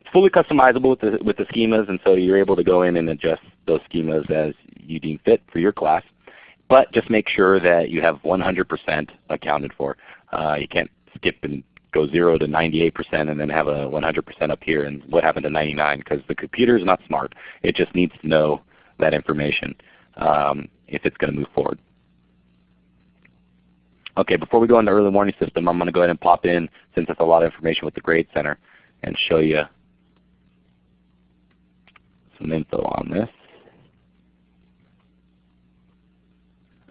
It's fully customizable with the, with the schemas, and so you're able to go in and adjust those schemas as you deem fit for your class. But just make sure that you have 100% accounted for. Uh, you can't skip and go 0 to 98% and then have a 100% up here and what happened to 99 because the computer is not smart. It just needs to know that information um, if it's going to move forward. Okay, before we go into the early warning system, I'm going to go ahead and pop in, since it's a lot of information with the Grade Center, and show you some info on this.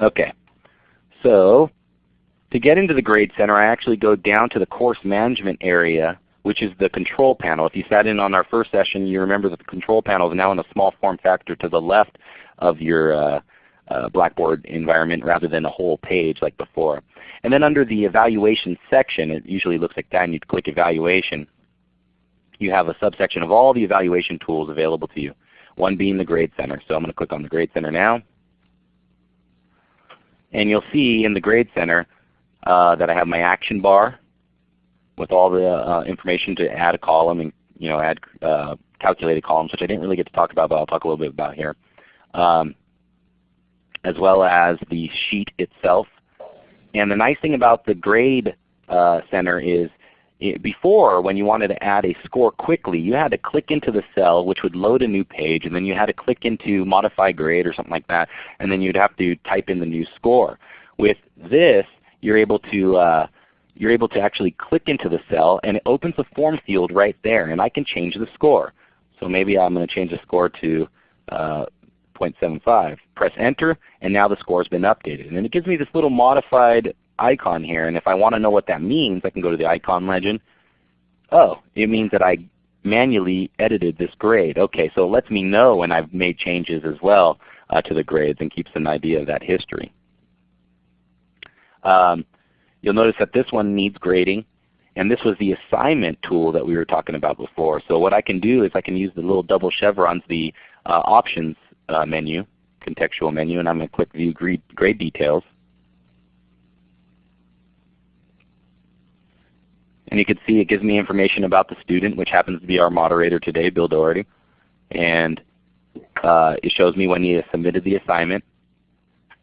Okay, so to get into the Grade Center I actually go down to the course management area which is the control panel. If you sat in on our first session you remember that the control panel is now in a small form factor to the left of your uh, uh, Blackboard environment rather than a whole page like before. And then under the evaluation section, it usually looks like that and you click evaluation, you have a subsection of all the evaluation tools available to you one being the Grade Center. So I'm going to click on the Grade Center now. And you'll see in the Grade Center uh, that I have my action bar with all the uh, information to add a column and you know add uh, calculated columns, which I didn't really get to talk about, but I'll talk a little bit about here. Um, as well as the sheet itself. And the nice thing about the Grade uh, Center is before when you wanted to add a score quickly, you had to click into the cell which would load a new page and then you had to click into modify grade or something like that and then you'd have to type in the new score. With this you're able to uh, you're able to actually click into the cell and it opens a form field right there and I can change the score. So maybe I'm going to change the score to uh, 0.75. Press enter and now the score has been updated. And it gives me this little modified icon here. And if I want to know what that means, I can go to the icon legend. Oh, it means that I manually edited this grade. Okay, so it lets me know when I've made changes as well uh, to the grades and keeps an idea of that history. Um, you'll notice that this one needs grading. And this was the assignment tool that we were talking about before. So what I can do is I can use the little double chevrons, the uh, options uh, menu, contextual menu, and I'm going to click View grade, grade Details. And you can see it gives me information about the student, which happens to be our moderator today, Bill Doherty. And uh, it shows me when he has submitted the assignment.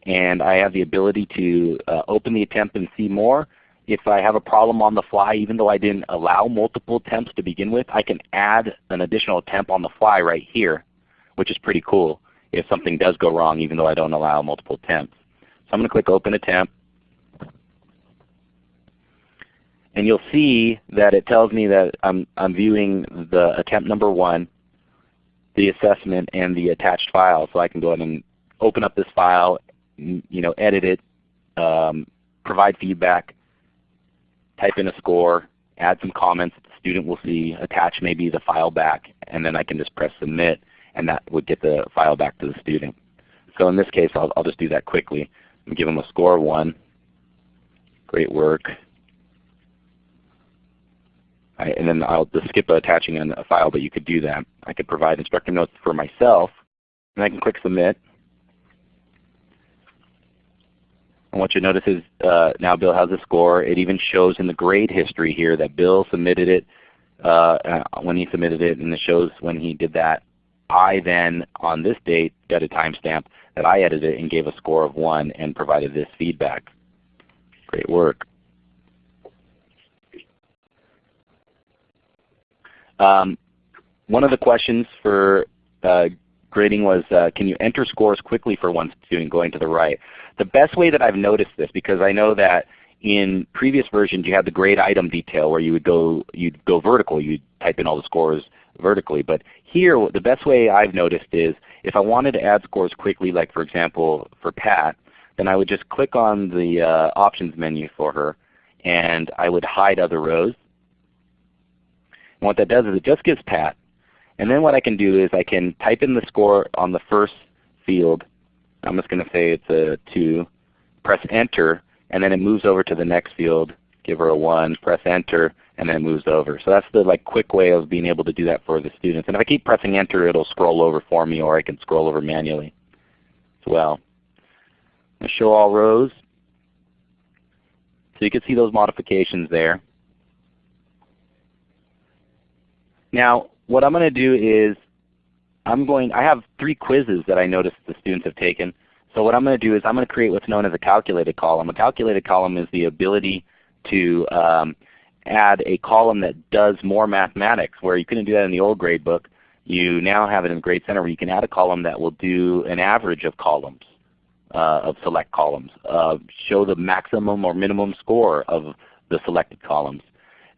And I have the ability to uh, open the attempt and see more. If I have a problem on the fly, even though I didn't allow multiple attempts to begin with, I can add an additional attempt on the fly right here, which is pretty cool if something does go wrong even though I don't allow multiple attempts. So I'm going to click Open Attempt. And you'll see that it tells me that I'm, I'm viewing the attempt number one, the assessment, and the attached file. So I can go ahead and open up this file, you know, edit it, um, provide feedback, type in a score, add some comments that the student will see, attach maybe the file back, and then I can just press submit and that would get the file back to the student. So in this case I'll, I'll just do that quickly and give them a score of 1. Great work and then I'll just skip attaching a file, but you could do that. I could provide instructor notes for myself, and I can click Submit. And what you notice is uh, now Bill has a score. It even shows in the grade history here that Bill submitted it uh, uh, when he submitted it, and it shows when he did that. I then, on this date, got a timestamp that I edited and gave a score of 1 and provided this feedback. Great work. Um, one of the questions for uh, grading was, uh, can you enter scores quickly for one student going to the right? The best way that I've noticed this, because I know that in previous versions you had the grade item detail where you would go, you'd go vertical, you'd type in all the scores vertically. But here the best way I've noticed is if I wanted to add scores quickly, like for example for Pat, then I would just click on the uh, options menu for her and I would hide other rows. And what that does is it just gives Pat. And then what I can do is I can type in the score on the first field. I'm just going to say it's a 2. Press Enter, and then it moves over to the next field. Give her a 1. Press Enter, and then it moves over. So that's the like quick way of being able to do that for the students. And if I keep pressing Enter, it'll scroll over for me, or I can scroll over manually as well. show all rows. So you can see those modifications there. Now what I'm going to do is I'm going, I have three quizzes that I noticed the students have taken. So what I'm going to do is I'm going to create what's known as a calculated column. A calculated column is the ability to um, add a column that does more mathematics where you couldn't do that in the old grade book. You now have it in Grade Center where you can add a column that will do an average of columns uh, of select columns, uh, show the maximum or minimum score of the selected columns.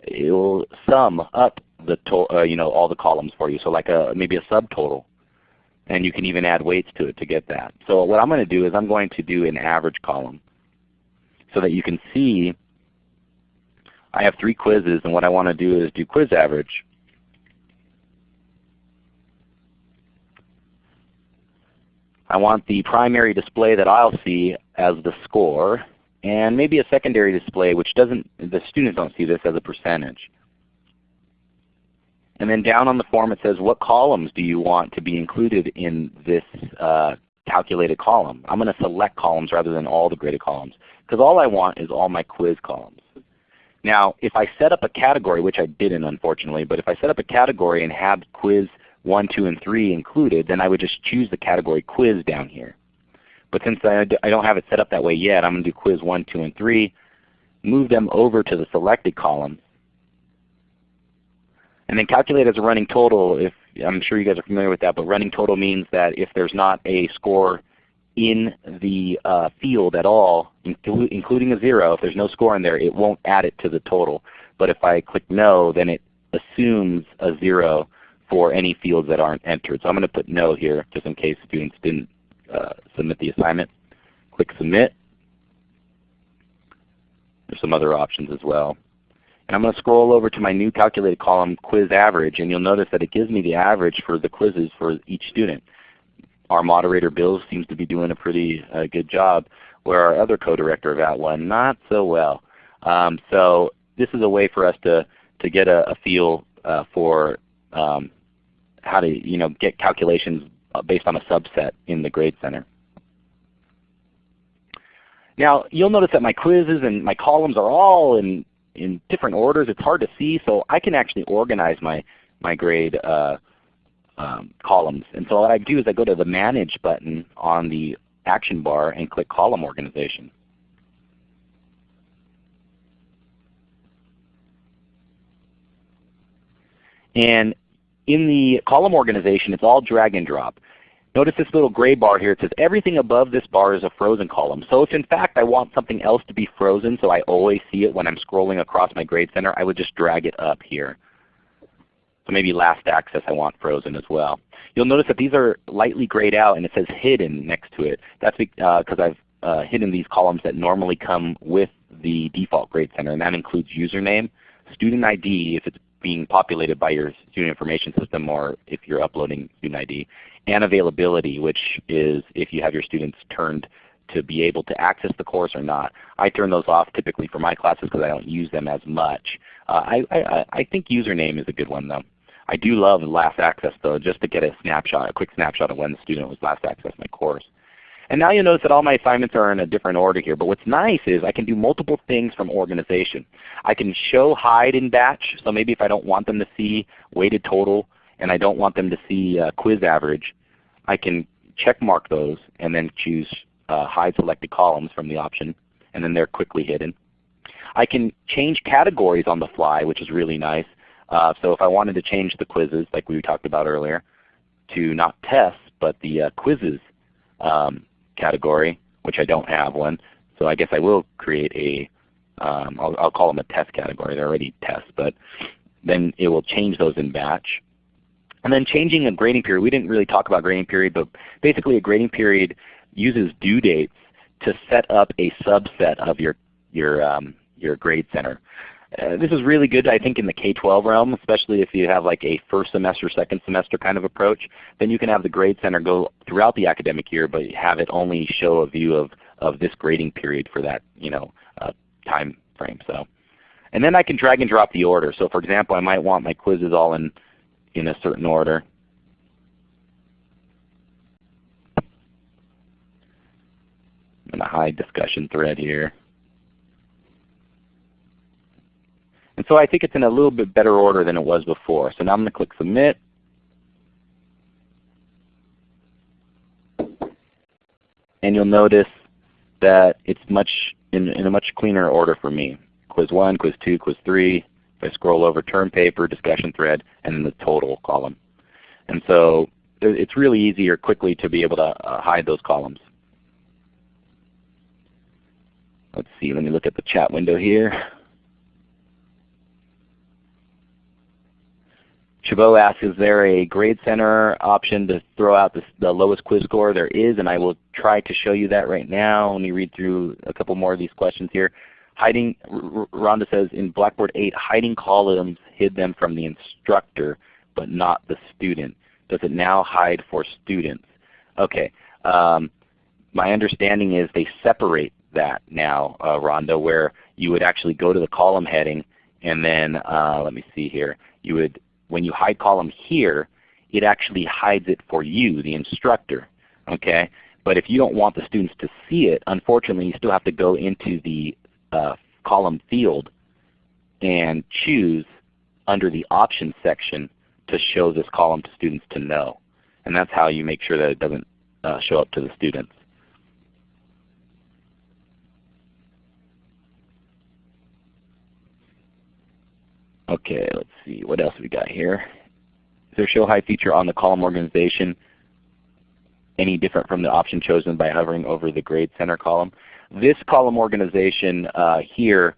It will sum up the uh, you know all the columns for you, so like a maybe a subtotal, and you can even add weights to it to get that. So what I'm going to do is I'm going to do an average column, so that you can see. I have three quizzes, and what I want to do is do quiz average. I want the primary display that I'll see as the score, and maybe a secondary display which doesn't, the students don't see this as a percentage. And then down on the form it says what columns do you want to be included in this uh, calculated column. I'm going to select columns rather than all the graded columns because all I want is all my quiz columns. Now if I set up a category, which I didn't unfortunately, but if I set up a category and had quiz 1, 2, and 3 included, then I would just choose the category quiz down here. But since I, I don't have it set up that way yet, I'm going to do quiz 1, 2, and 3, move them over to the selected column. And then calculate as a running total. If I'm sure you guys are familiar with that, but running total means that if there's not a score in the uh, field at all, including a 0, if there's no score in there, it won't add it to the total. But if I click no, then it assumes a 0 for any fields that aren't entered. So I'm going to put no here just in case students didn't uh, submit the assignment. Click Submit. There's some other options as well. And I'm going to scroll over to my new calculated column, Quiz Average, and you'll notice that it gives me the average for the quizzes for each student. Our moderator Bill seems to be doing a pretty uh, good job, where our other co-director of At One not so well. Um, so this is a way for us to, to get a, a feel uh, for um, how to you know, get calculations based on a subset in the Grade Center. Now you'll notice that my quizzes and my columns are all in, in different orders. It's hard to see, so I can actually organize my, my grade uh, um, columns. And so what I do is I go to the Manage button on the action bar and click Column Organization. And in the column organization, it's all drag and drop. Notice this little gray bar here. It says everything above this bar is a frozen column. So if in fact I want something else to be frozen so I always see it when I'm scrolling across my grade center, I would just drag it up here. So maybe last access I want frozen as well. You'll notice that these are lightly grayed out and it says hidden next to it. That's because uh, I've uh, hidden these columns that normally come with the default grade center and that includes username, student ID if it's being populated by your student information system or if you're uploading student ID, and availability, which is if you have your students turned to be able to access the course or not. I turn those off typically for my classes because I don't use them as much. Uh, I, I, I think username is a good one though. I do love last access though, just to get a snapshot, a quick snapshot of when the student was last accessed my course. And now you'll notice that all my assignments are in a different order here. But what's nice is I can do multiple things from organization. I can show hide in batch. So maybe if I don't want them to see weighted total and I don't want them to see uh, quiz average, I can check mark those and then choose uh, hide selected columns from the option. And then they're quickly hidden. I can change categories on the fly, which is really nice. Uh, so if I wanted to change the quizzes like we talked about earlier to not tests but the uh, quizzes um, category, which I don't have one, so I guess I will create a, um, I'll, I'll call them a test category. They're already tests, but then it will change those in batch. And then changing a grading period. We didn't really talk about grading period, but basically a grading period uses due dates to set up a subset of your, your, um, your grade center. Uh, this is really good I think in the K-12 realm, especially if you have like a first semester, second semester kind of approach. Then you can have the grade center go throughout the academic year but have it only show a view of, of this grading period for that you know, uh, time frame. So, And then I can drag and drop the order. So for example, I might want my quizzes all in, in a certain order. I'm going to hide discussion thread here. And so I think it's in a little bit better order than it was before. So now I'm going to click Submit. And you'll notice that it's much in, in a much cleaner order for me. Quiz 1, Quiz 2, Quiz 3. If I scroll over term paper, discussion thread, and then the total column. And so it's really easy or quickly to be able to uh, hide those columns. Let's see, let me look at the chat window here. Chabot asks, is there a grade center option to throw out the, the, lowest quiz score? There is, and I will try to show you that right now. Let me read through a couple more of these questions here. Hiding, Rhonda says, in Blackboard 8, hiding columns hid them from the instructor, but not the student. Does it now hide for students? Okay. Um, my understanding is they separate that now, uh, Rhonda, where you would actually go to the column heading and then, uh, let me see here, you would when you hide column here, it actually hides it for you, the instructor. Okay? But if you don't want the students to see it, unfortunately you still have to go into the uh, column field and choose under the options section to show this column to students to know. And that's how you make sure that it doesn't uh, show up to the students. Okay, let's see. What else we got here? Is there show hide feature on the column organization any different from the option chosen by hovering over the grade center column? This column organization uh, here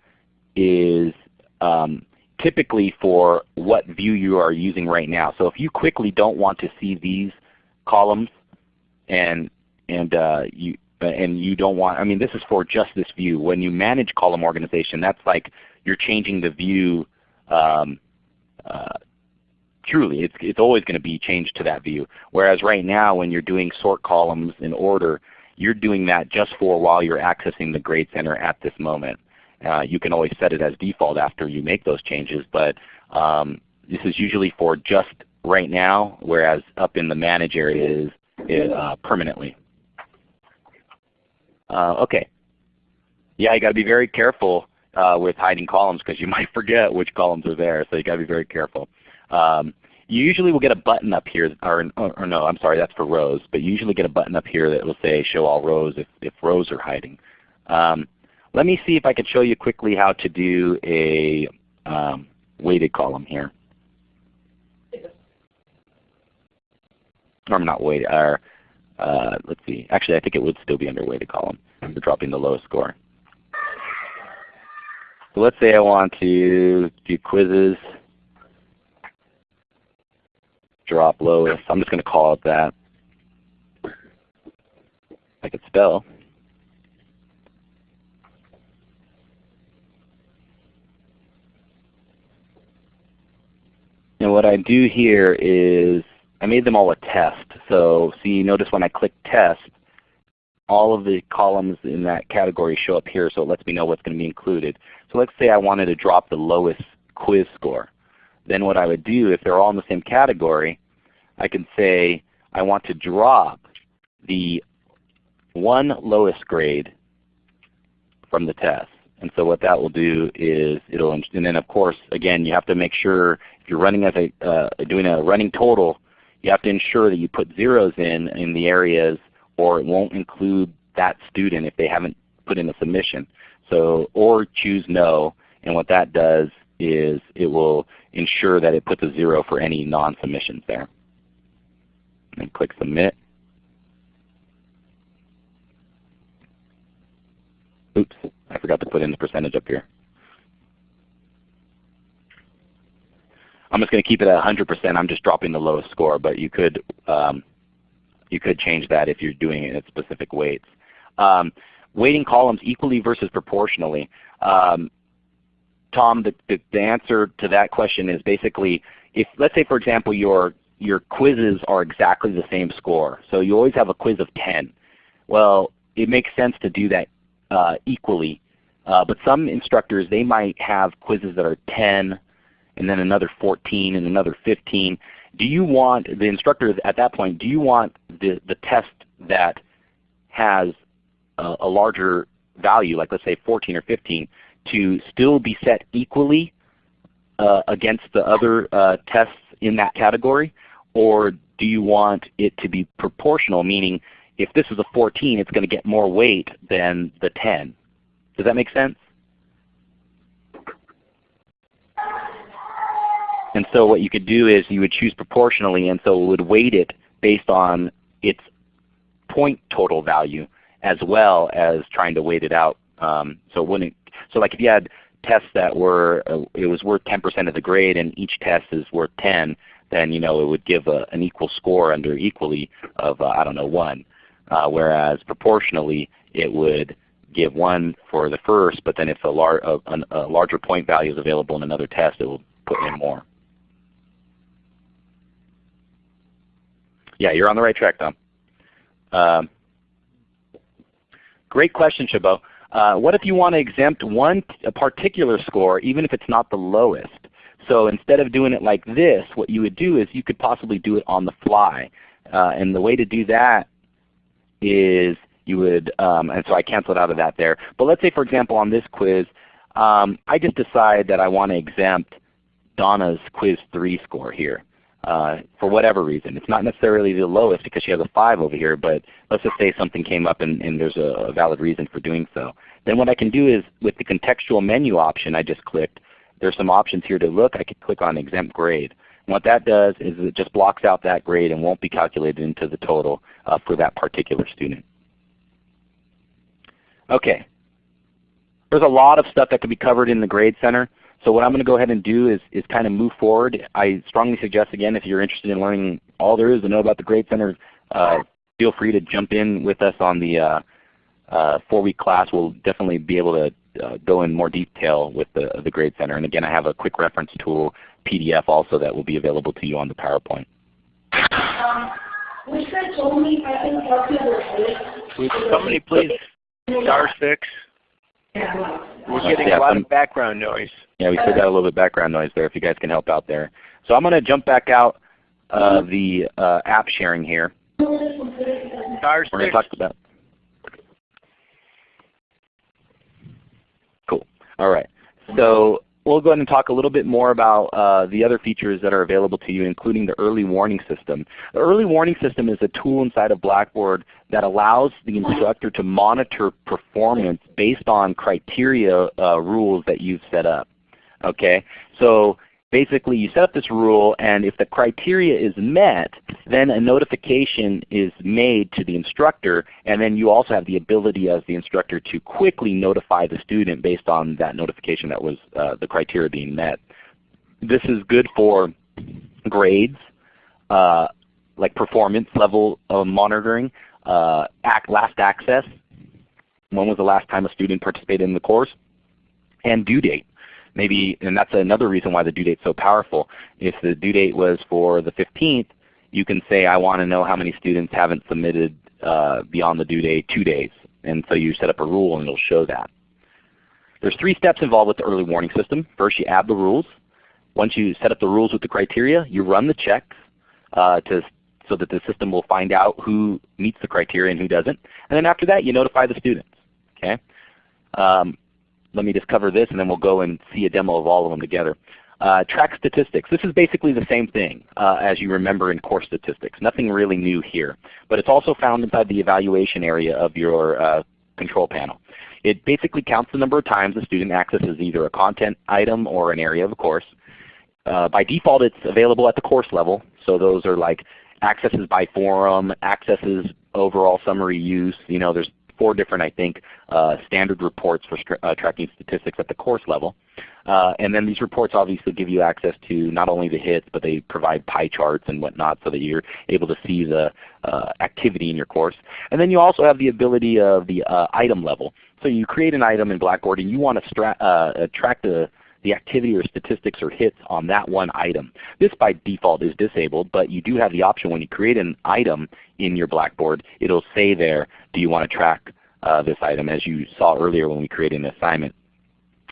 is um, typically for what view you are using right now. So if you quickly don't want to see these columns and and uh, you and you don't want, I mean this is for just this view. When you manage column organization, that's like you're changing the view um, uh, truly it's, it's always going to be changed to that view. Whereas right now when you're doing sort columns in order, you're doing that just for while you're accessing the Grade Center at this moment. Uh, you can always set it as default after you make those changes, but um, this is usually for just right now, whereas up in the Manage area is, uh, permanently. Uh, okay. Yeah, you got to be very careful uh, with hiding columns because you (laughs) might forget which columns are there. So you got to be very careful. Um, you usually will get a button up here, or, or, no, I'm sorry, that's for rows. But you usually get a button up here that will say Show All Rows if, if rows are hiding. Um, let me see if I can show you quickly how to do a um, weighted column here. Or not weighted, uh, let's see. Actually, I think it would still be under weighted column. We're dropping the lowest score. So let's say I want to do quizzes, drop lowest. I'm just going to call it that. I could spell. And what I do here is I made them all a test. So see, notice when I click test, all of the columns in that category show up here so it lets me know what's going to be included. So let's say I wanted to drop the lowest quiz score. Then what I would do if they're all in the same category, I can say I want to drop the one lowest grade from the test. And so what that will do is it'll, and then of course again you have to make sure if you're running as a, uh, doing a running total, you have to ensure that you put zeros in in the areas or it won't include that student if they haven't put in a submission. So, or choose no, and what that does is it will ensure that it puts a zero for any non-submissions there. And click Submit. Oops, I forgot to put in the percentage up here. I'm just going to keep it at 100%. I'm just dropping the lowest score, but you could um, you could change that if you're doing it at specific weights. Um, weighting columns equally versus proportionally. Um, Tom, the, the, the, answer to that question is basically if let's say for example your your quizzes are exactly the same score. So you always have a quiz of 10. Well, it makes sense to do that uh, equally. Uh, but some instructors, they might have quizzes that are 10, and then another 14, and another 15. Do you want, the instructor at that point, do you want the, the test that has a, larger value, like let's say 14 or 15, to still be set equally uh, against the other uh, tests in that category? Or do you want it to be proportional, meaning if this is a 14, it's going to get more weight than the 10? Does that make sense? And so what you could do is you would choose proportionally, and so it would weight it based on its point total value as well as trying to weight it out. Um, so it wouldn't. So like if you had tests that were uh, it was worth 10% of the grade, and each test is worth 10, then you know it would give a, an equal score under equally of uh, I don't know one. Uh, whereas proportionally it would give one for the first, but then if a, lar a, a larger point value is available in another test, it will put in more. Yeah, you're on the right track, Tom. Um, great question, Chabot. Uh, what if you want to exempt one a particular score, even if it's not the lowest? So instead of doing it like this, what you would do is you could possibly do it on the fly. Uh, and the way to do that is you would, um, and so I canceled out of that there. But let's say for example on this quiz, um, I just decide that I want to exempt Donna's quiz 3 score here uh, for whatever reason. It's not necessarily the lowest because she has a 5 over here, but let's just say something came up and, and there's a, a, valid reason for doing so. Then what I can do is with the contextual menu option I just clicked, there's some options here to look. I can click on exempt grade. And what that does is it just blocks out that grade and won't be calculated into the total uh, for that particular student. Okay. There's a lot of stuff that could be covered in the Grade Center. So what I'm going to go ahead and do is, is kind of move forward. I strongly suggest again if you're interested in learning all there is to know about the Grade Center, uh, feel free to jump in with us on the uh, uh, four-week class. We'll definitely be able to uh, go in more detail with the, the Grade Center. And again, I have a quick reference tool PDF also that will be available to you on the PowerPoint. Um, Would somebody please star six? We're getting yeah, a lot of background noise. Yeah, we still got a little bit of background noise there if you guys can help out there. So I'm going to jump back out uh, the uh, app sharing here. Star We're going to talk about. Cool. All right. So we'll go ahead and talk a little bit more about uh, the other features that are available to you, including the early warning system. The early warning system is a tool inside of Blackboard that allows the instructor to monitor performance based on criteria uh, rules that you've set up. Okay, so basically you set up this rule and if the criteria is met, then a notification is made to the instructor and then you also have the ability as the instructor to quickly notify the student based on that notification that was uh, the criteria being met. This is good for grades, uh, like performance level monitoring, uh, act, last access, when was the last time a student participated in the course, and due date maybe, and that's another reason why the due date is so powerful. If the due date was for the 15th, you can say I want to know how many students haven't submitted uh, beyond the due date two days. And so you set up a rule and it'll show that. There's three steps involved with the early warning system. First you add the rules. Once you set up the rules with the criteria, you run the checks uh, to, so that the system will find out who meets the criteria and who doesn't. And then after that you notify the students. Okay? Um, let me just cover this and then we'll go and see a demo of all of them together. Uh, track statistics. This is basically the same thing uh, as you remember in course statistics. Nothing really new here. But it's also found inside the evaluation area of your uh, control panel. It basically counts the number of times a student accesses either a content item or an area of a course. Uh, by default it's available at the course level. So those are like accesses by forum, accesses overall summary use. You know, there's four different, I think, uh, standard reports for uh, tracking statistics at the course level. Uh, and then these reports obviously give you access to not only the hits, but they provide pie charts and whatnot so that you're able to see the uh, activity in your course. And then you also have the ability of the uh, item level. So you create an item in Blackboard and you want to uh, track the the activity or statistics or hits on that one item. This by default is disabled, but you do have the option when you create an item in your Blackboard, it will say there, do you want to track uh, this item as you saw earlier when we created an assignment.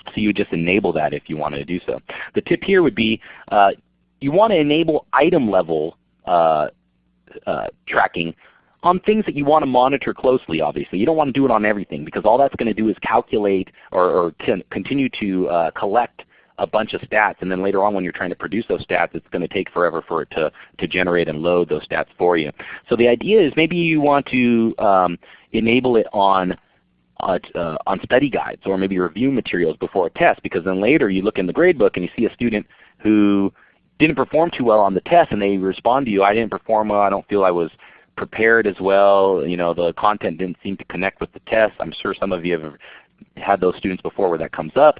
So you just enable that if you wanted to do so. The tip here would be uh, you want to enable item level uh, uh, tracking on things that you want to monitor closely obviously. You don't want to do it on everything because all that's going to do is calculate or, or continue to uh, collect a bunch of stats and then later on when you're trying to produce those stats it's going to take forever for it to, to generate and load those stats for you. So the idea is maybe you want to um, enable it on uh, uh, on study guides or maybe review materials before a test because then later you look in the gradebook and you see a student who didn't perform too well on the test and they respond to you, I didn't perform well, I don't feel I was prepared as well. You know, the content didn't seem to connect with the test. I'm sure some of you have had those students before where that comes up.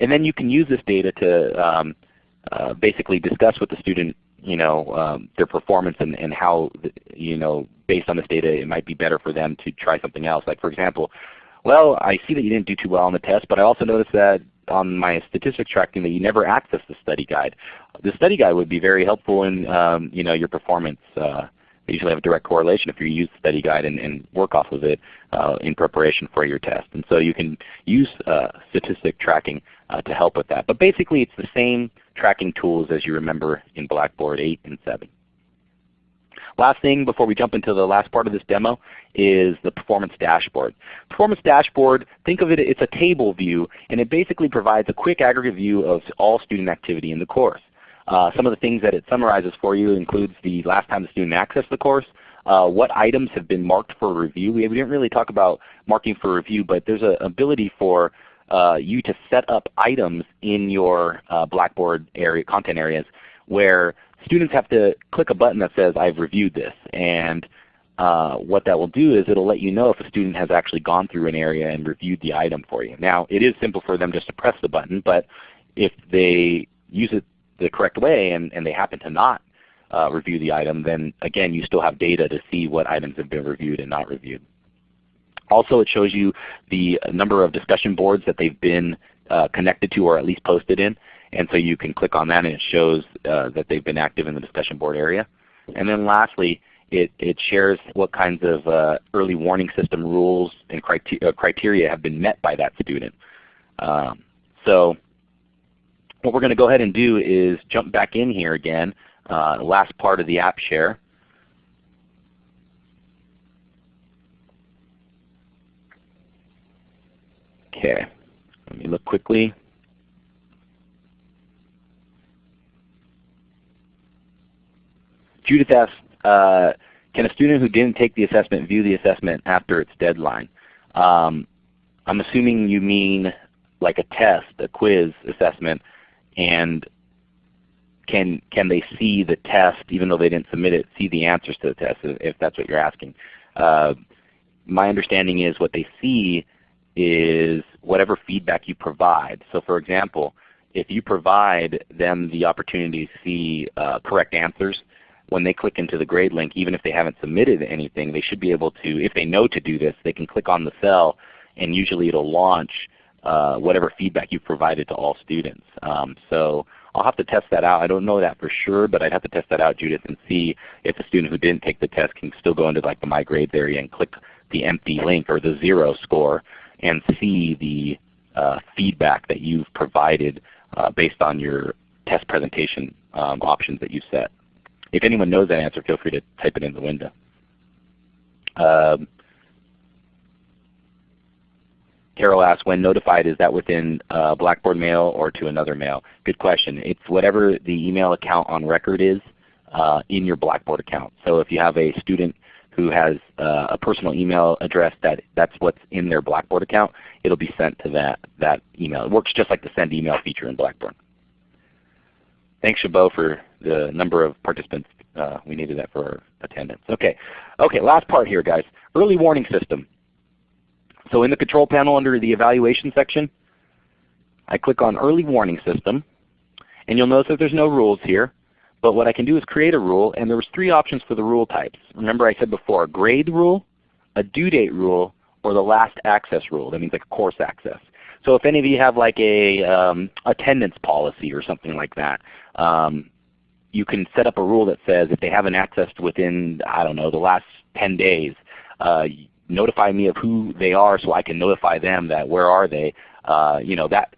And then you can use this data to um, uh, basically discuss with the student you know, um, their performance and, and how, you know, based on this data it might be better for them to try something else. Like for example, well, I see that you didn't do too well on the test, but I also noticed that on my statistics tracking that you never accessed the study guide. The study guide would be very helpful in um, you know, your performance. Uh, they usually have a direct correlation if you use the study guide and, and work off of it uh, in preparation for your test. And so you can use uh, statistic tracking uh, to help with that. But basically it's the same tracking tools as you remember in Blackboard 8 and 7. Last thing before we jump into the last part of this demo is the performance dashboard. Performance dashboard, think of it, it's a table view and it basically provides a quick aggregate view of all student activity in the course. Uh, some of the things that it summarizes for you includes the last time the student accessed the course, uh, what items have been marked for review. We, we didn't really talk about marking for review, but there's an ability for uh, you to set up items in your uh, Blackboard area, content areas where students have to click a button that says I've reviewed this. And uh, what that will do is it will let you know if a student has actually gone through an area and reviewed the item for you. Now it is simple for them just to press the button, but if they use it the correct way and, and they happen to not uh, review the item, then again you still have data to see what items have been reviewed and not reviewed. Also it shows you the number of discussion boards that they've been uh, connected to or at least posted in. And so you can click on that and it shows uh, that they've been active in the discussion board area. And then lastly, it, it shares what kinds of uh, early warning system rules and criteria, uh, have been met by that student. Um, so what we're going to go ahead and do is jump back in here again, uh, last part of the app share. Okay, let me look quickly. Judith asks, uh, can a student who didn't take the assessment view the assessment after its deadline? Um, I'm assuming you mean like a test, a quiz assessment and can can they see the test even though they didn't submit it, see the answers to the test if that's what you're asking. Uh, my understanding is what they see is whatever feedback you provide. So for example, if you provide them the opportunity to see uh, correct answers, when they click into the grade link, even if they haven't submitted anything, they should be able to, if they know to do this, they can click on the cell and usually it will launch uh, whatever feedback you've provided to all students. Um, so I'll have to test that out. I don't know that for sure, but I'd have to test that out, Judith, and see if a student who didn't take the test can still go into like the My Grades area and click the empty link or the zero score and see the uh, feedback that you've provided uh, based on your test presentation um, options that you set. If anyone knows that answer, feel free to type it in the window. Um, Carol asks, when notified, is that within uh, Blackboard Mail or to another mail? Good question. It's whatever the email account on record is uh, in your Blackboard account. So if you have a student who has uh, a personal email address that that's what's in their Blackboard account, it'll be sent to that, that email. It works just like the send email feature in Blackboard. Thanks Chabot for the number of participants. Uh, we needed that for attendance. Okay, okay. last part here guys. Early warning system. So in the control panel under the evaluation section, I click on early warning system. And you'll notice that there's no rules here. But what I can do is create a rule, and there was three options for the rule types. Remember I said before, a grade rule, a due date rule, or the last access rule. That means like course access. So if any of you have like a um, attendance policy or something like that, um, you can set up a rule that says if they haven't accessed within, I don't know, the last 10 days, uh, notify me of who they are so I can notify them that where are they. Uh, you know, that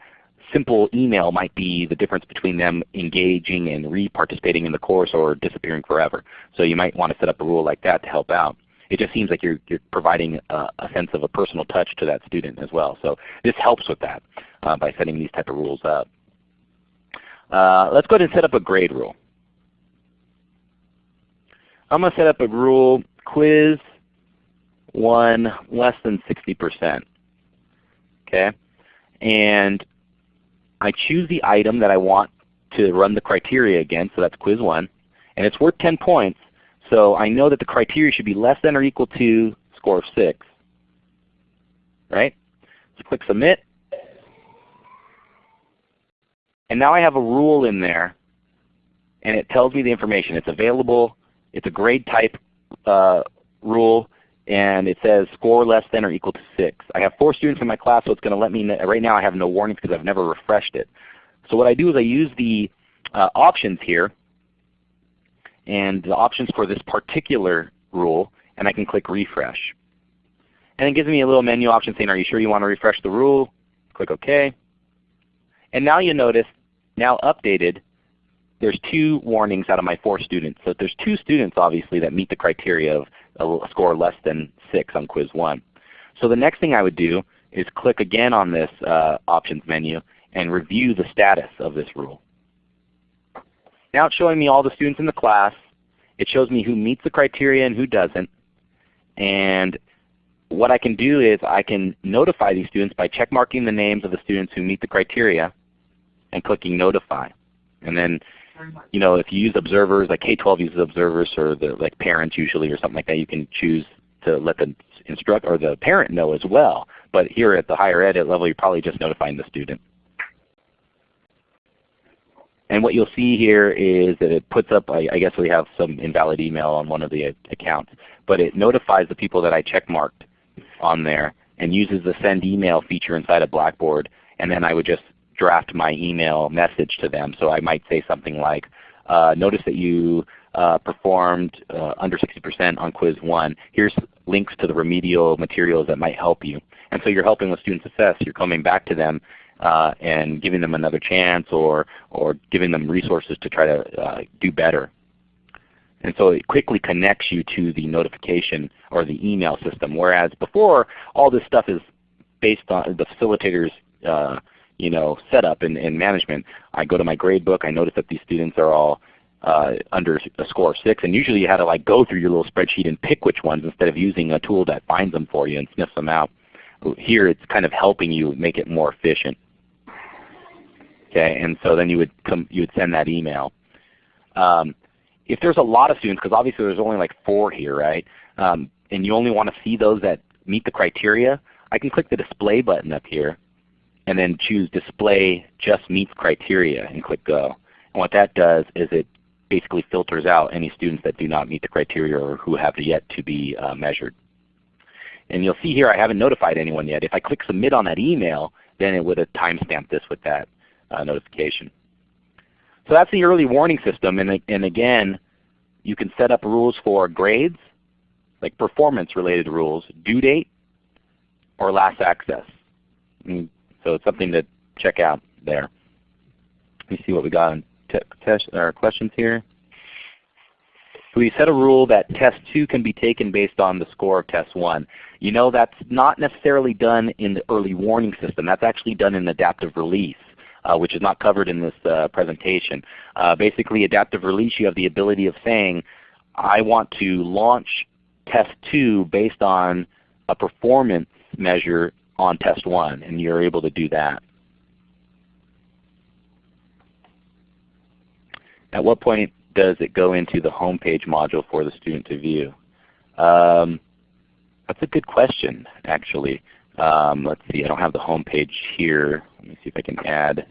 simple email might be the difference between them engaging and re-participating in the course or disappearing forever. So you might want to set up a rule like that to help out. It just seems like you're, you're providing a, a, sense of a personal touch to that student as well. So this helps with that uh, by setting these type of rules up. Uh, let's go ahead and set up a grade rule. I'm going to set up a rule quiz 1 less than 60%. Okay? And I choose the item that I want to run the criteria against, so that's quiz 1. And it's worth 10 points, so I know that the criteria should be less than or equal to score of 6. Right? So click Submit. And now I have a rule in there, and it tells me the information. It's available. It's a grade type uh, rule, and it says score less than or equal to 6. I have 4 students in my class, so it's going to let me. Right now I have no warnings because I've never refreshed it. So what I do is I use the uh, options here, and the options for this particular rule, and I can click refresh. And it gives me a little menu option saying, are you sure you want to refresh the rule? Click OK. And now you notice, now updated, there's two warnings out of my four students. So there's two students obviously that meet the criteria of a score less than 6 on quiz 1. So the next thing I would do is click again on this uh, options menu and review the status of this rule. Now it's showing me all the students in the class. It shows me who meets the criteria and who doesn't. And what I can do is I can notify these students by checkmarking the names of the students who meet the criteria and clicking Notify. And then you know, if you use observers, like K-12 uses observers or the like parents usually or something like that, you can choose to let the instruct or the parent know as well. But here at the higher ed level, you're probably just notifying the student. And what you'll see here is that it puts up, I, I guess we have some invalid email on one of the uh, accounts, but it notifies the people that I checkmarked on there and uses the send email feature inside of Blackboard. And then I would just draft my email message to them. So I might say something like, uh, notice that you uh, performed uh, under 60% on quiz 1. Here's links to the remedial materials that might help you. And so you're helping with student success. You're coming back to them uh, and giving them another chance or, or giving them resources to try to uh, do better. And so it quickly connects you to the notification or the email system. Whereas before, all this stuff is based on the facilitator's uh, you know, setup and, and management. I go to my grade book. I notice that these students are all uh, under a score of 6. And usually you had to like go through your little spreadsheet and pick which ones instead of using a tool that finds them for you and sniffs them out. Here it's kind of helping you make it more efficient. Okay, and so then you would come, you would send that email. Um, if there's a lot of students, because obviously there's only like four here, right? Um, and you only want to see those that meet the criteria, I can click the display button up here and then choose display just meets criteria and click go. And what that does is it basically filters out any students that do not meet the criteria or who have yet to be uh, measured. And you'll see here I haven't notified anyone yet. If I click submit on that email, then it would have timestamped this with that uh, notification. So that's the early warning system. And, and again, you can set up rules for grades, like performance related rules, due date, or last access. And so it's something to check out there. Let me see what we got on or questions here. we set a rule that test 2 can be taken based on the score of test 1. You know that's not necessarily done in the early warning system. That's actually done in adaptive release. Uh, which is not covered in this uh, presentation. Uh, basically adaptive release you have the ability of saying I want to launch test 2 based on a performance measure on test 1, and you're able to do that. At what point does it go into the home page module for the student to view? Um, that's a good question, actually. Um, let's see, I don't have the home page here. Let me see if I can add.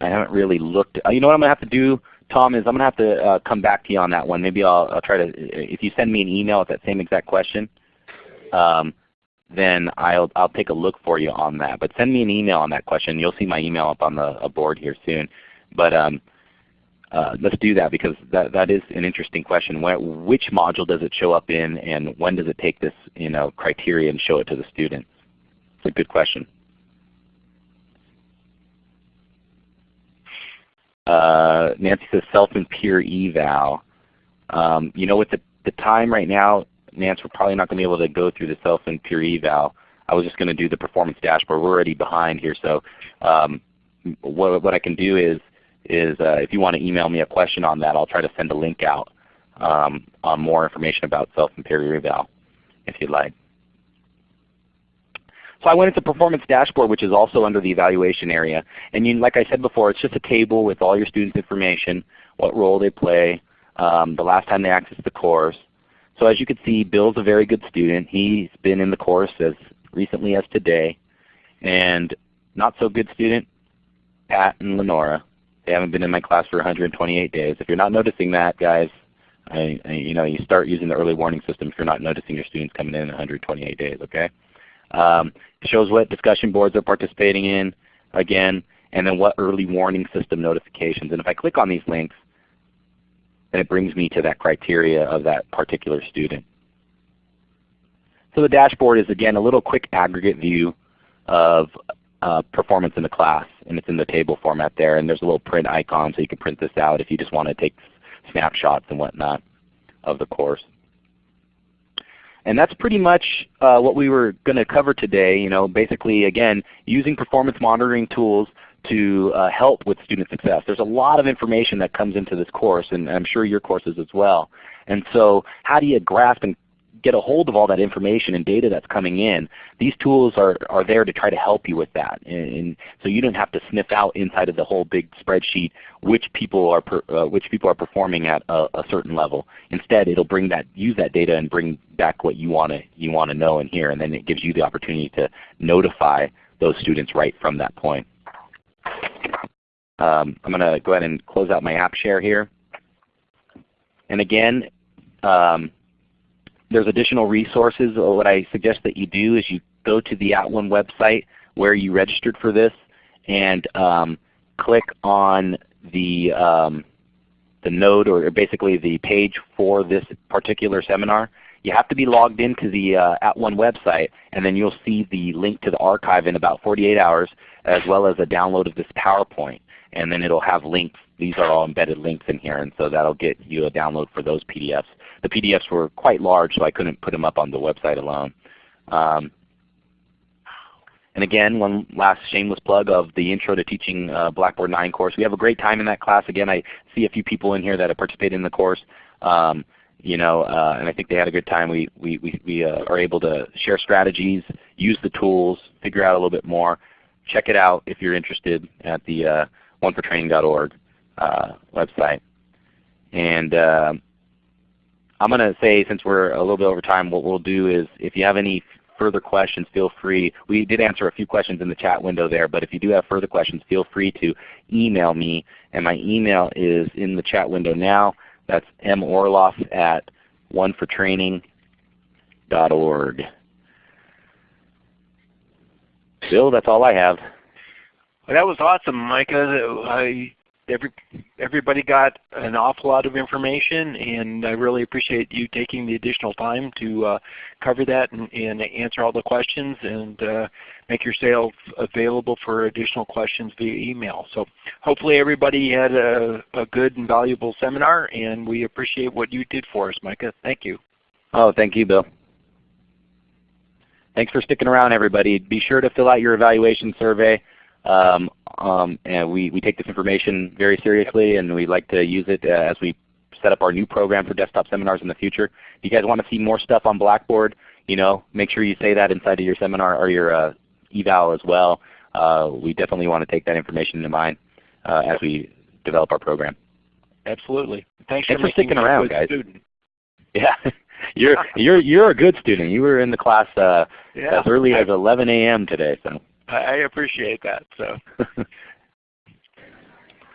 I haven't really looked. Uh, you know what I'm going to have to do, Tom, is I'm going to have to uh, come back to you on that one. Maybe I'll, I'll, try to, if you send me an email with that same exact question, um, then I'll, I'll take a look for you on that. But send me an email on that question. You'll see my email up on the board here soon. But um, uh, let's do that because that, that is an interesting question. which module does it show up in and when does it take this you know, criteria and show it to the student? It's a good question. Uh, Nancy says self and peer eval. Um, you know with the, the time right now, Nancy, we're probably not going to be able to go through the self and peer eval. I was just going to do the performance dashboard. We're already behind here. So um, what, what I can do is, is uh, if you want to email me a question on that, I'll try to send a link out um, on more information about self and peer eval if you'd like. So I went into the Performance Dashboard, which is also under the evaluation area. And you, like I said before, it's just a table with all your students' information, what role they play, um, the last time they accessed the course. So as you can see, Bill's a very good student. He's been in the course as recently as today. And not so good student, Pat and Lenora. They haven't been in my class for 128 days. If you're not noticing that, guys, I, I, you know, you start using the early warning system if you're not noticing your students coming in 128 days. Okay. Um, shows what discussion boards they're participating in, again, and then what early warning system notifications. And if I click on these links, then it brings me to that criteria of that particular student. So the dashboard is again a little quick aggregate view of uh, performance in the class, and it's in the table format there. And there's a little print icon so you can print this out if you just want to take snapshots and whatnot of the course. And that's pretty much uh, what we were going to cover today. You know, basically, again, using performance monitoring tools to uh, help with student success. There's a lot of information that comes into this course, and I'm sure your courses as well. And so how do you grasp and get a hold of all that information and data that's coming in. These tools are, are there to try to help you with that. And, and so you don't have to sniff out inside of the whole big spreadsheet which people are, per, uh, which people are performing at a, a, certain level. Instead it'll bring that, use that data and bring back what you want to you want to know and hear and then it gives you the opportunity to notify those students right from that point. Um, I'm going to go ahead and close out my app share here. And again, um, there's additional resources. What I suggest that you do is you go to the At @ONE website where you registered for this and um, click on the, um, the node or basically the page for this particular seminar. You have to be logged into the uh, @ONE website and then you'll see the link to the archive in about 48 hours as well as a download of this PowerPoint. And then it will have links. These are all embedded links in here and so that will get you a download for those PDFs the PDFs were quite large, so I couldn't put them up on the website alone. Um, and again, one last shameless plug of the Intro to Teaching uh, Blackboard 9 course. We have a great time in that class. Again, I see a few people in here that have participated in the course. Um, you know, uh, and I think they had a good time. We, we, we, we uh, are able to share strategies, use the tools, figure out a little bit more. Check it out if you're interested at the uh, onefortraining.org uh, website. And uh, I'm going to say since we're a little bit over time, what we'll do is if you have any further questions, feel free. We did answer a few questions in the chat window there, but if you do have further questions, feel free to email me. And my email is in the chat window now. That's morloff at onefortraining.org. Bill, that's all I have. Well, that was awesome, Micah. I every, everybody got an awful lot of information and I really appreciate you taking the additional time to uh, cover that and, and, answer all the questions and uh, make yourself available for additional questions via email. So hopefully everybody had a, a good and valuable seminar and we appreciate what you did for us Micah. Thank you. Oh, thank you Bill. Thanks for sticking around everybody. Be sure to fill out your evaluation survey. Um, um, and we, we take this information very seriously and we like to use it uh, as we set up our new program for desktop seminars in the future. If you guys want to see more stuff on Blackboard, you know, make sure you say that inside of your seminar or your uh, eval as well. Uh, we definitely want to take that information into mind uh, as we develop our program. Absolutely. Thanks, Thanks for, for sticking around, guys. Student. (laughs) Yeah, you're you're you're a good student. You were in the class uh, Yeah, as early as 11 a.m. today. So. I, appreciate that. So (laughs)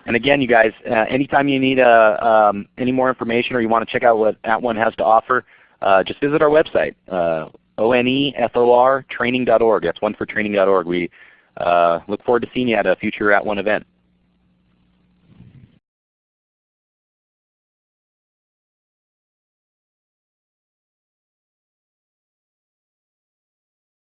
And again, you guys, uh, anytime you need uh, um, any more information or you want to check out what At One has to offer, uh, just visit our website, uh, onefor training.org. That's one for training.org. We uh, look forward to seeing you at a future At One event.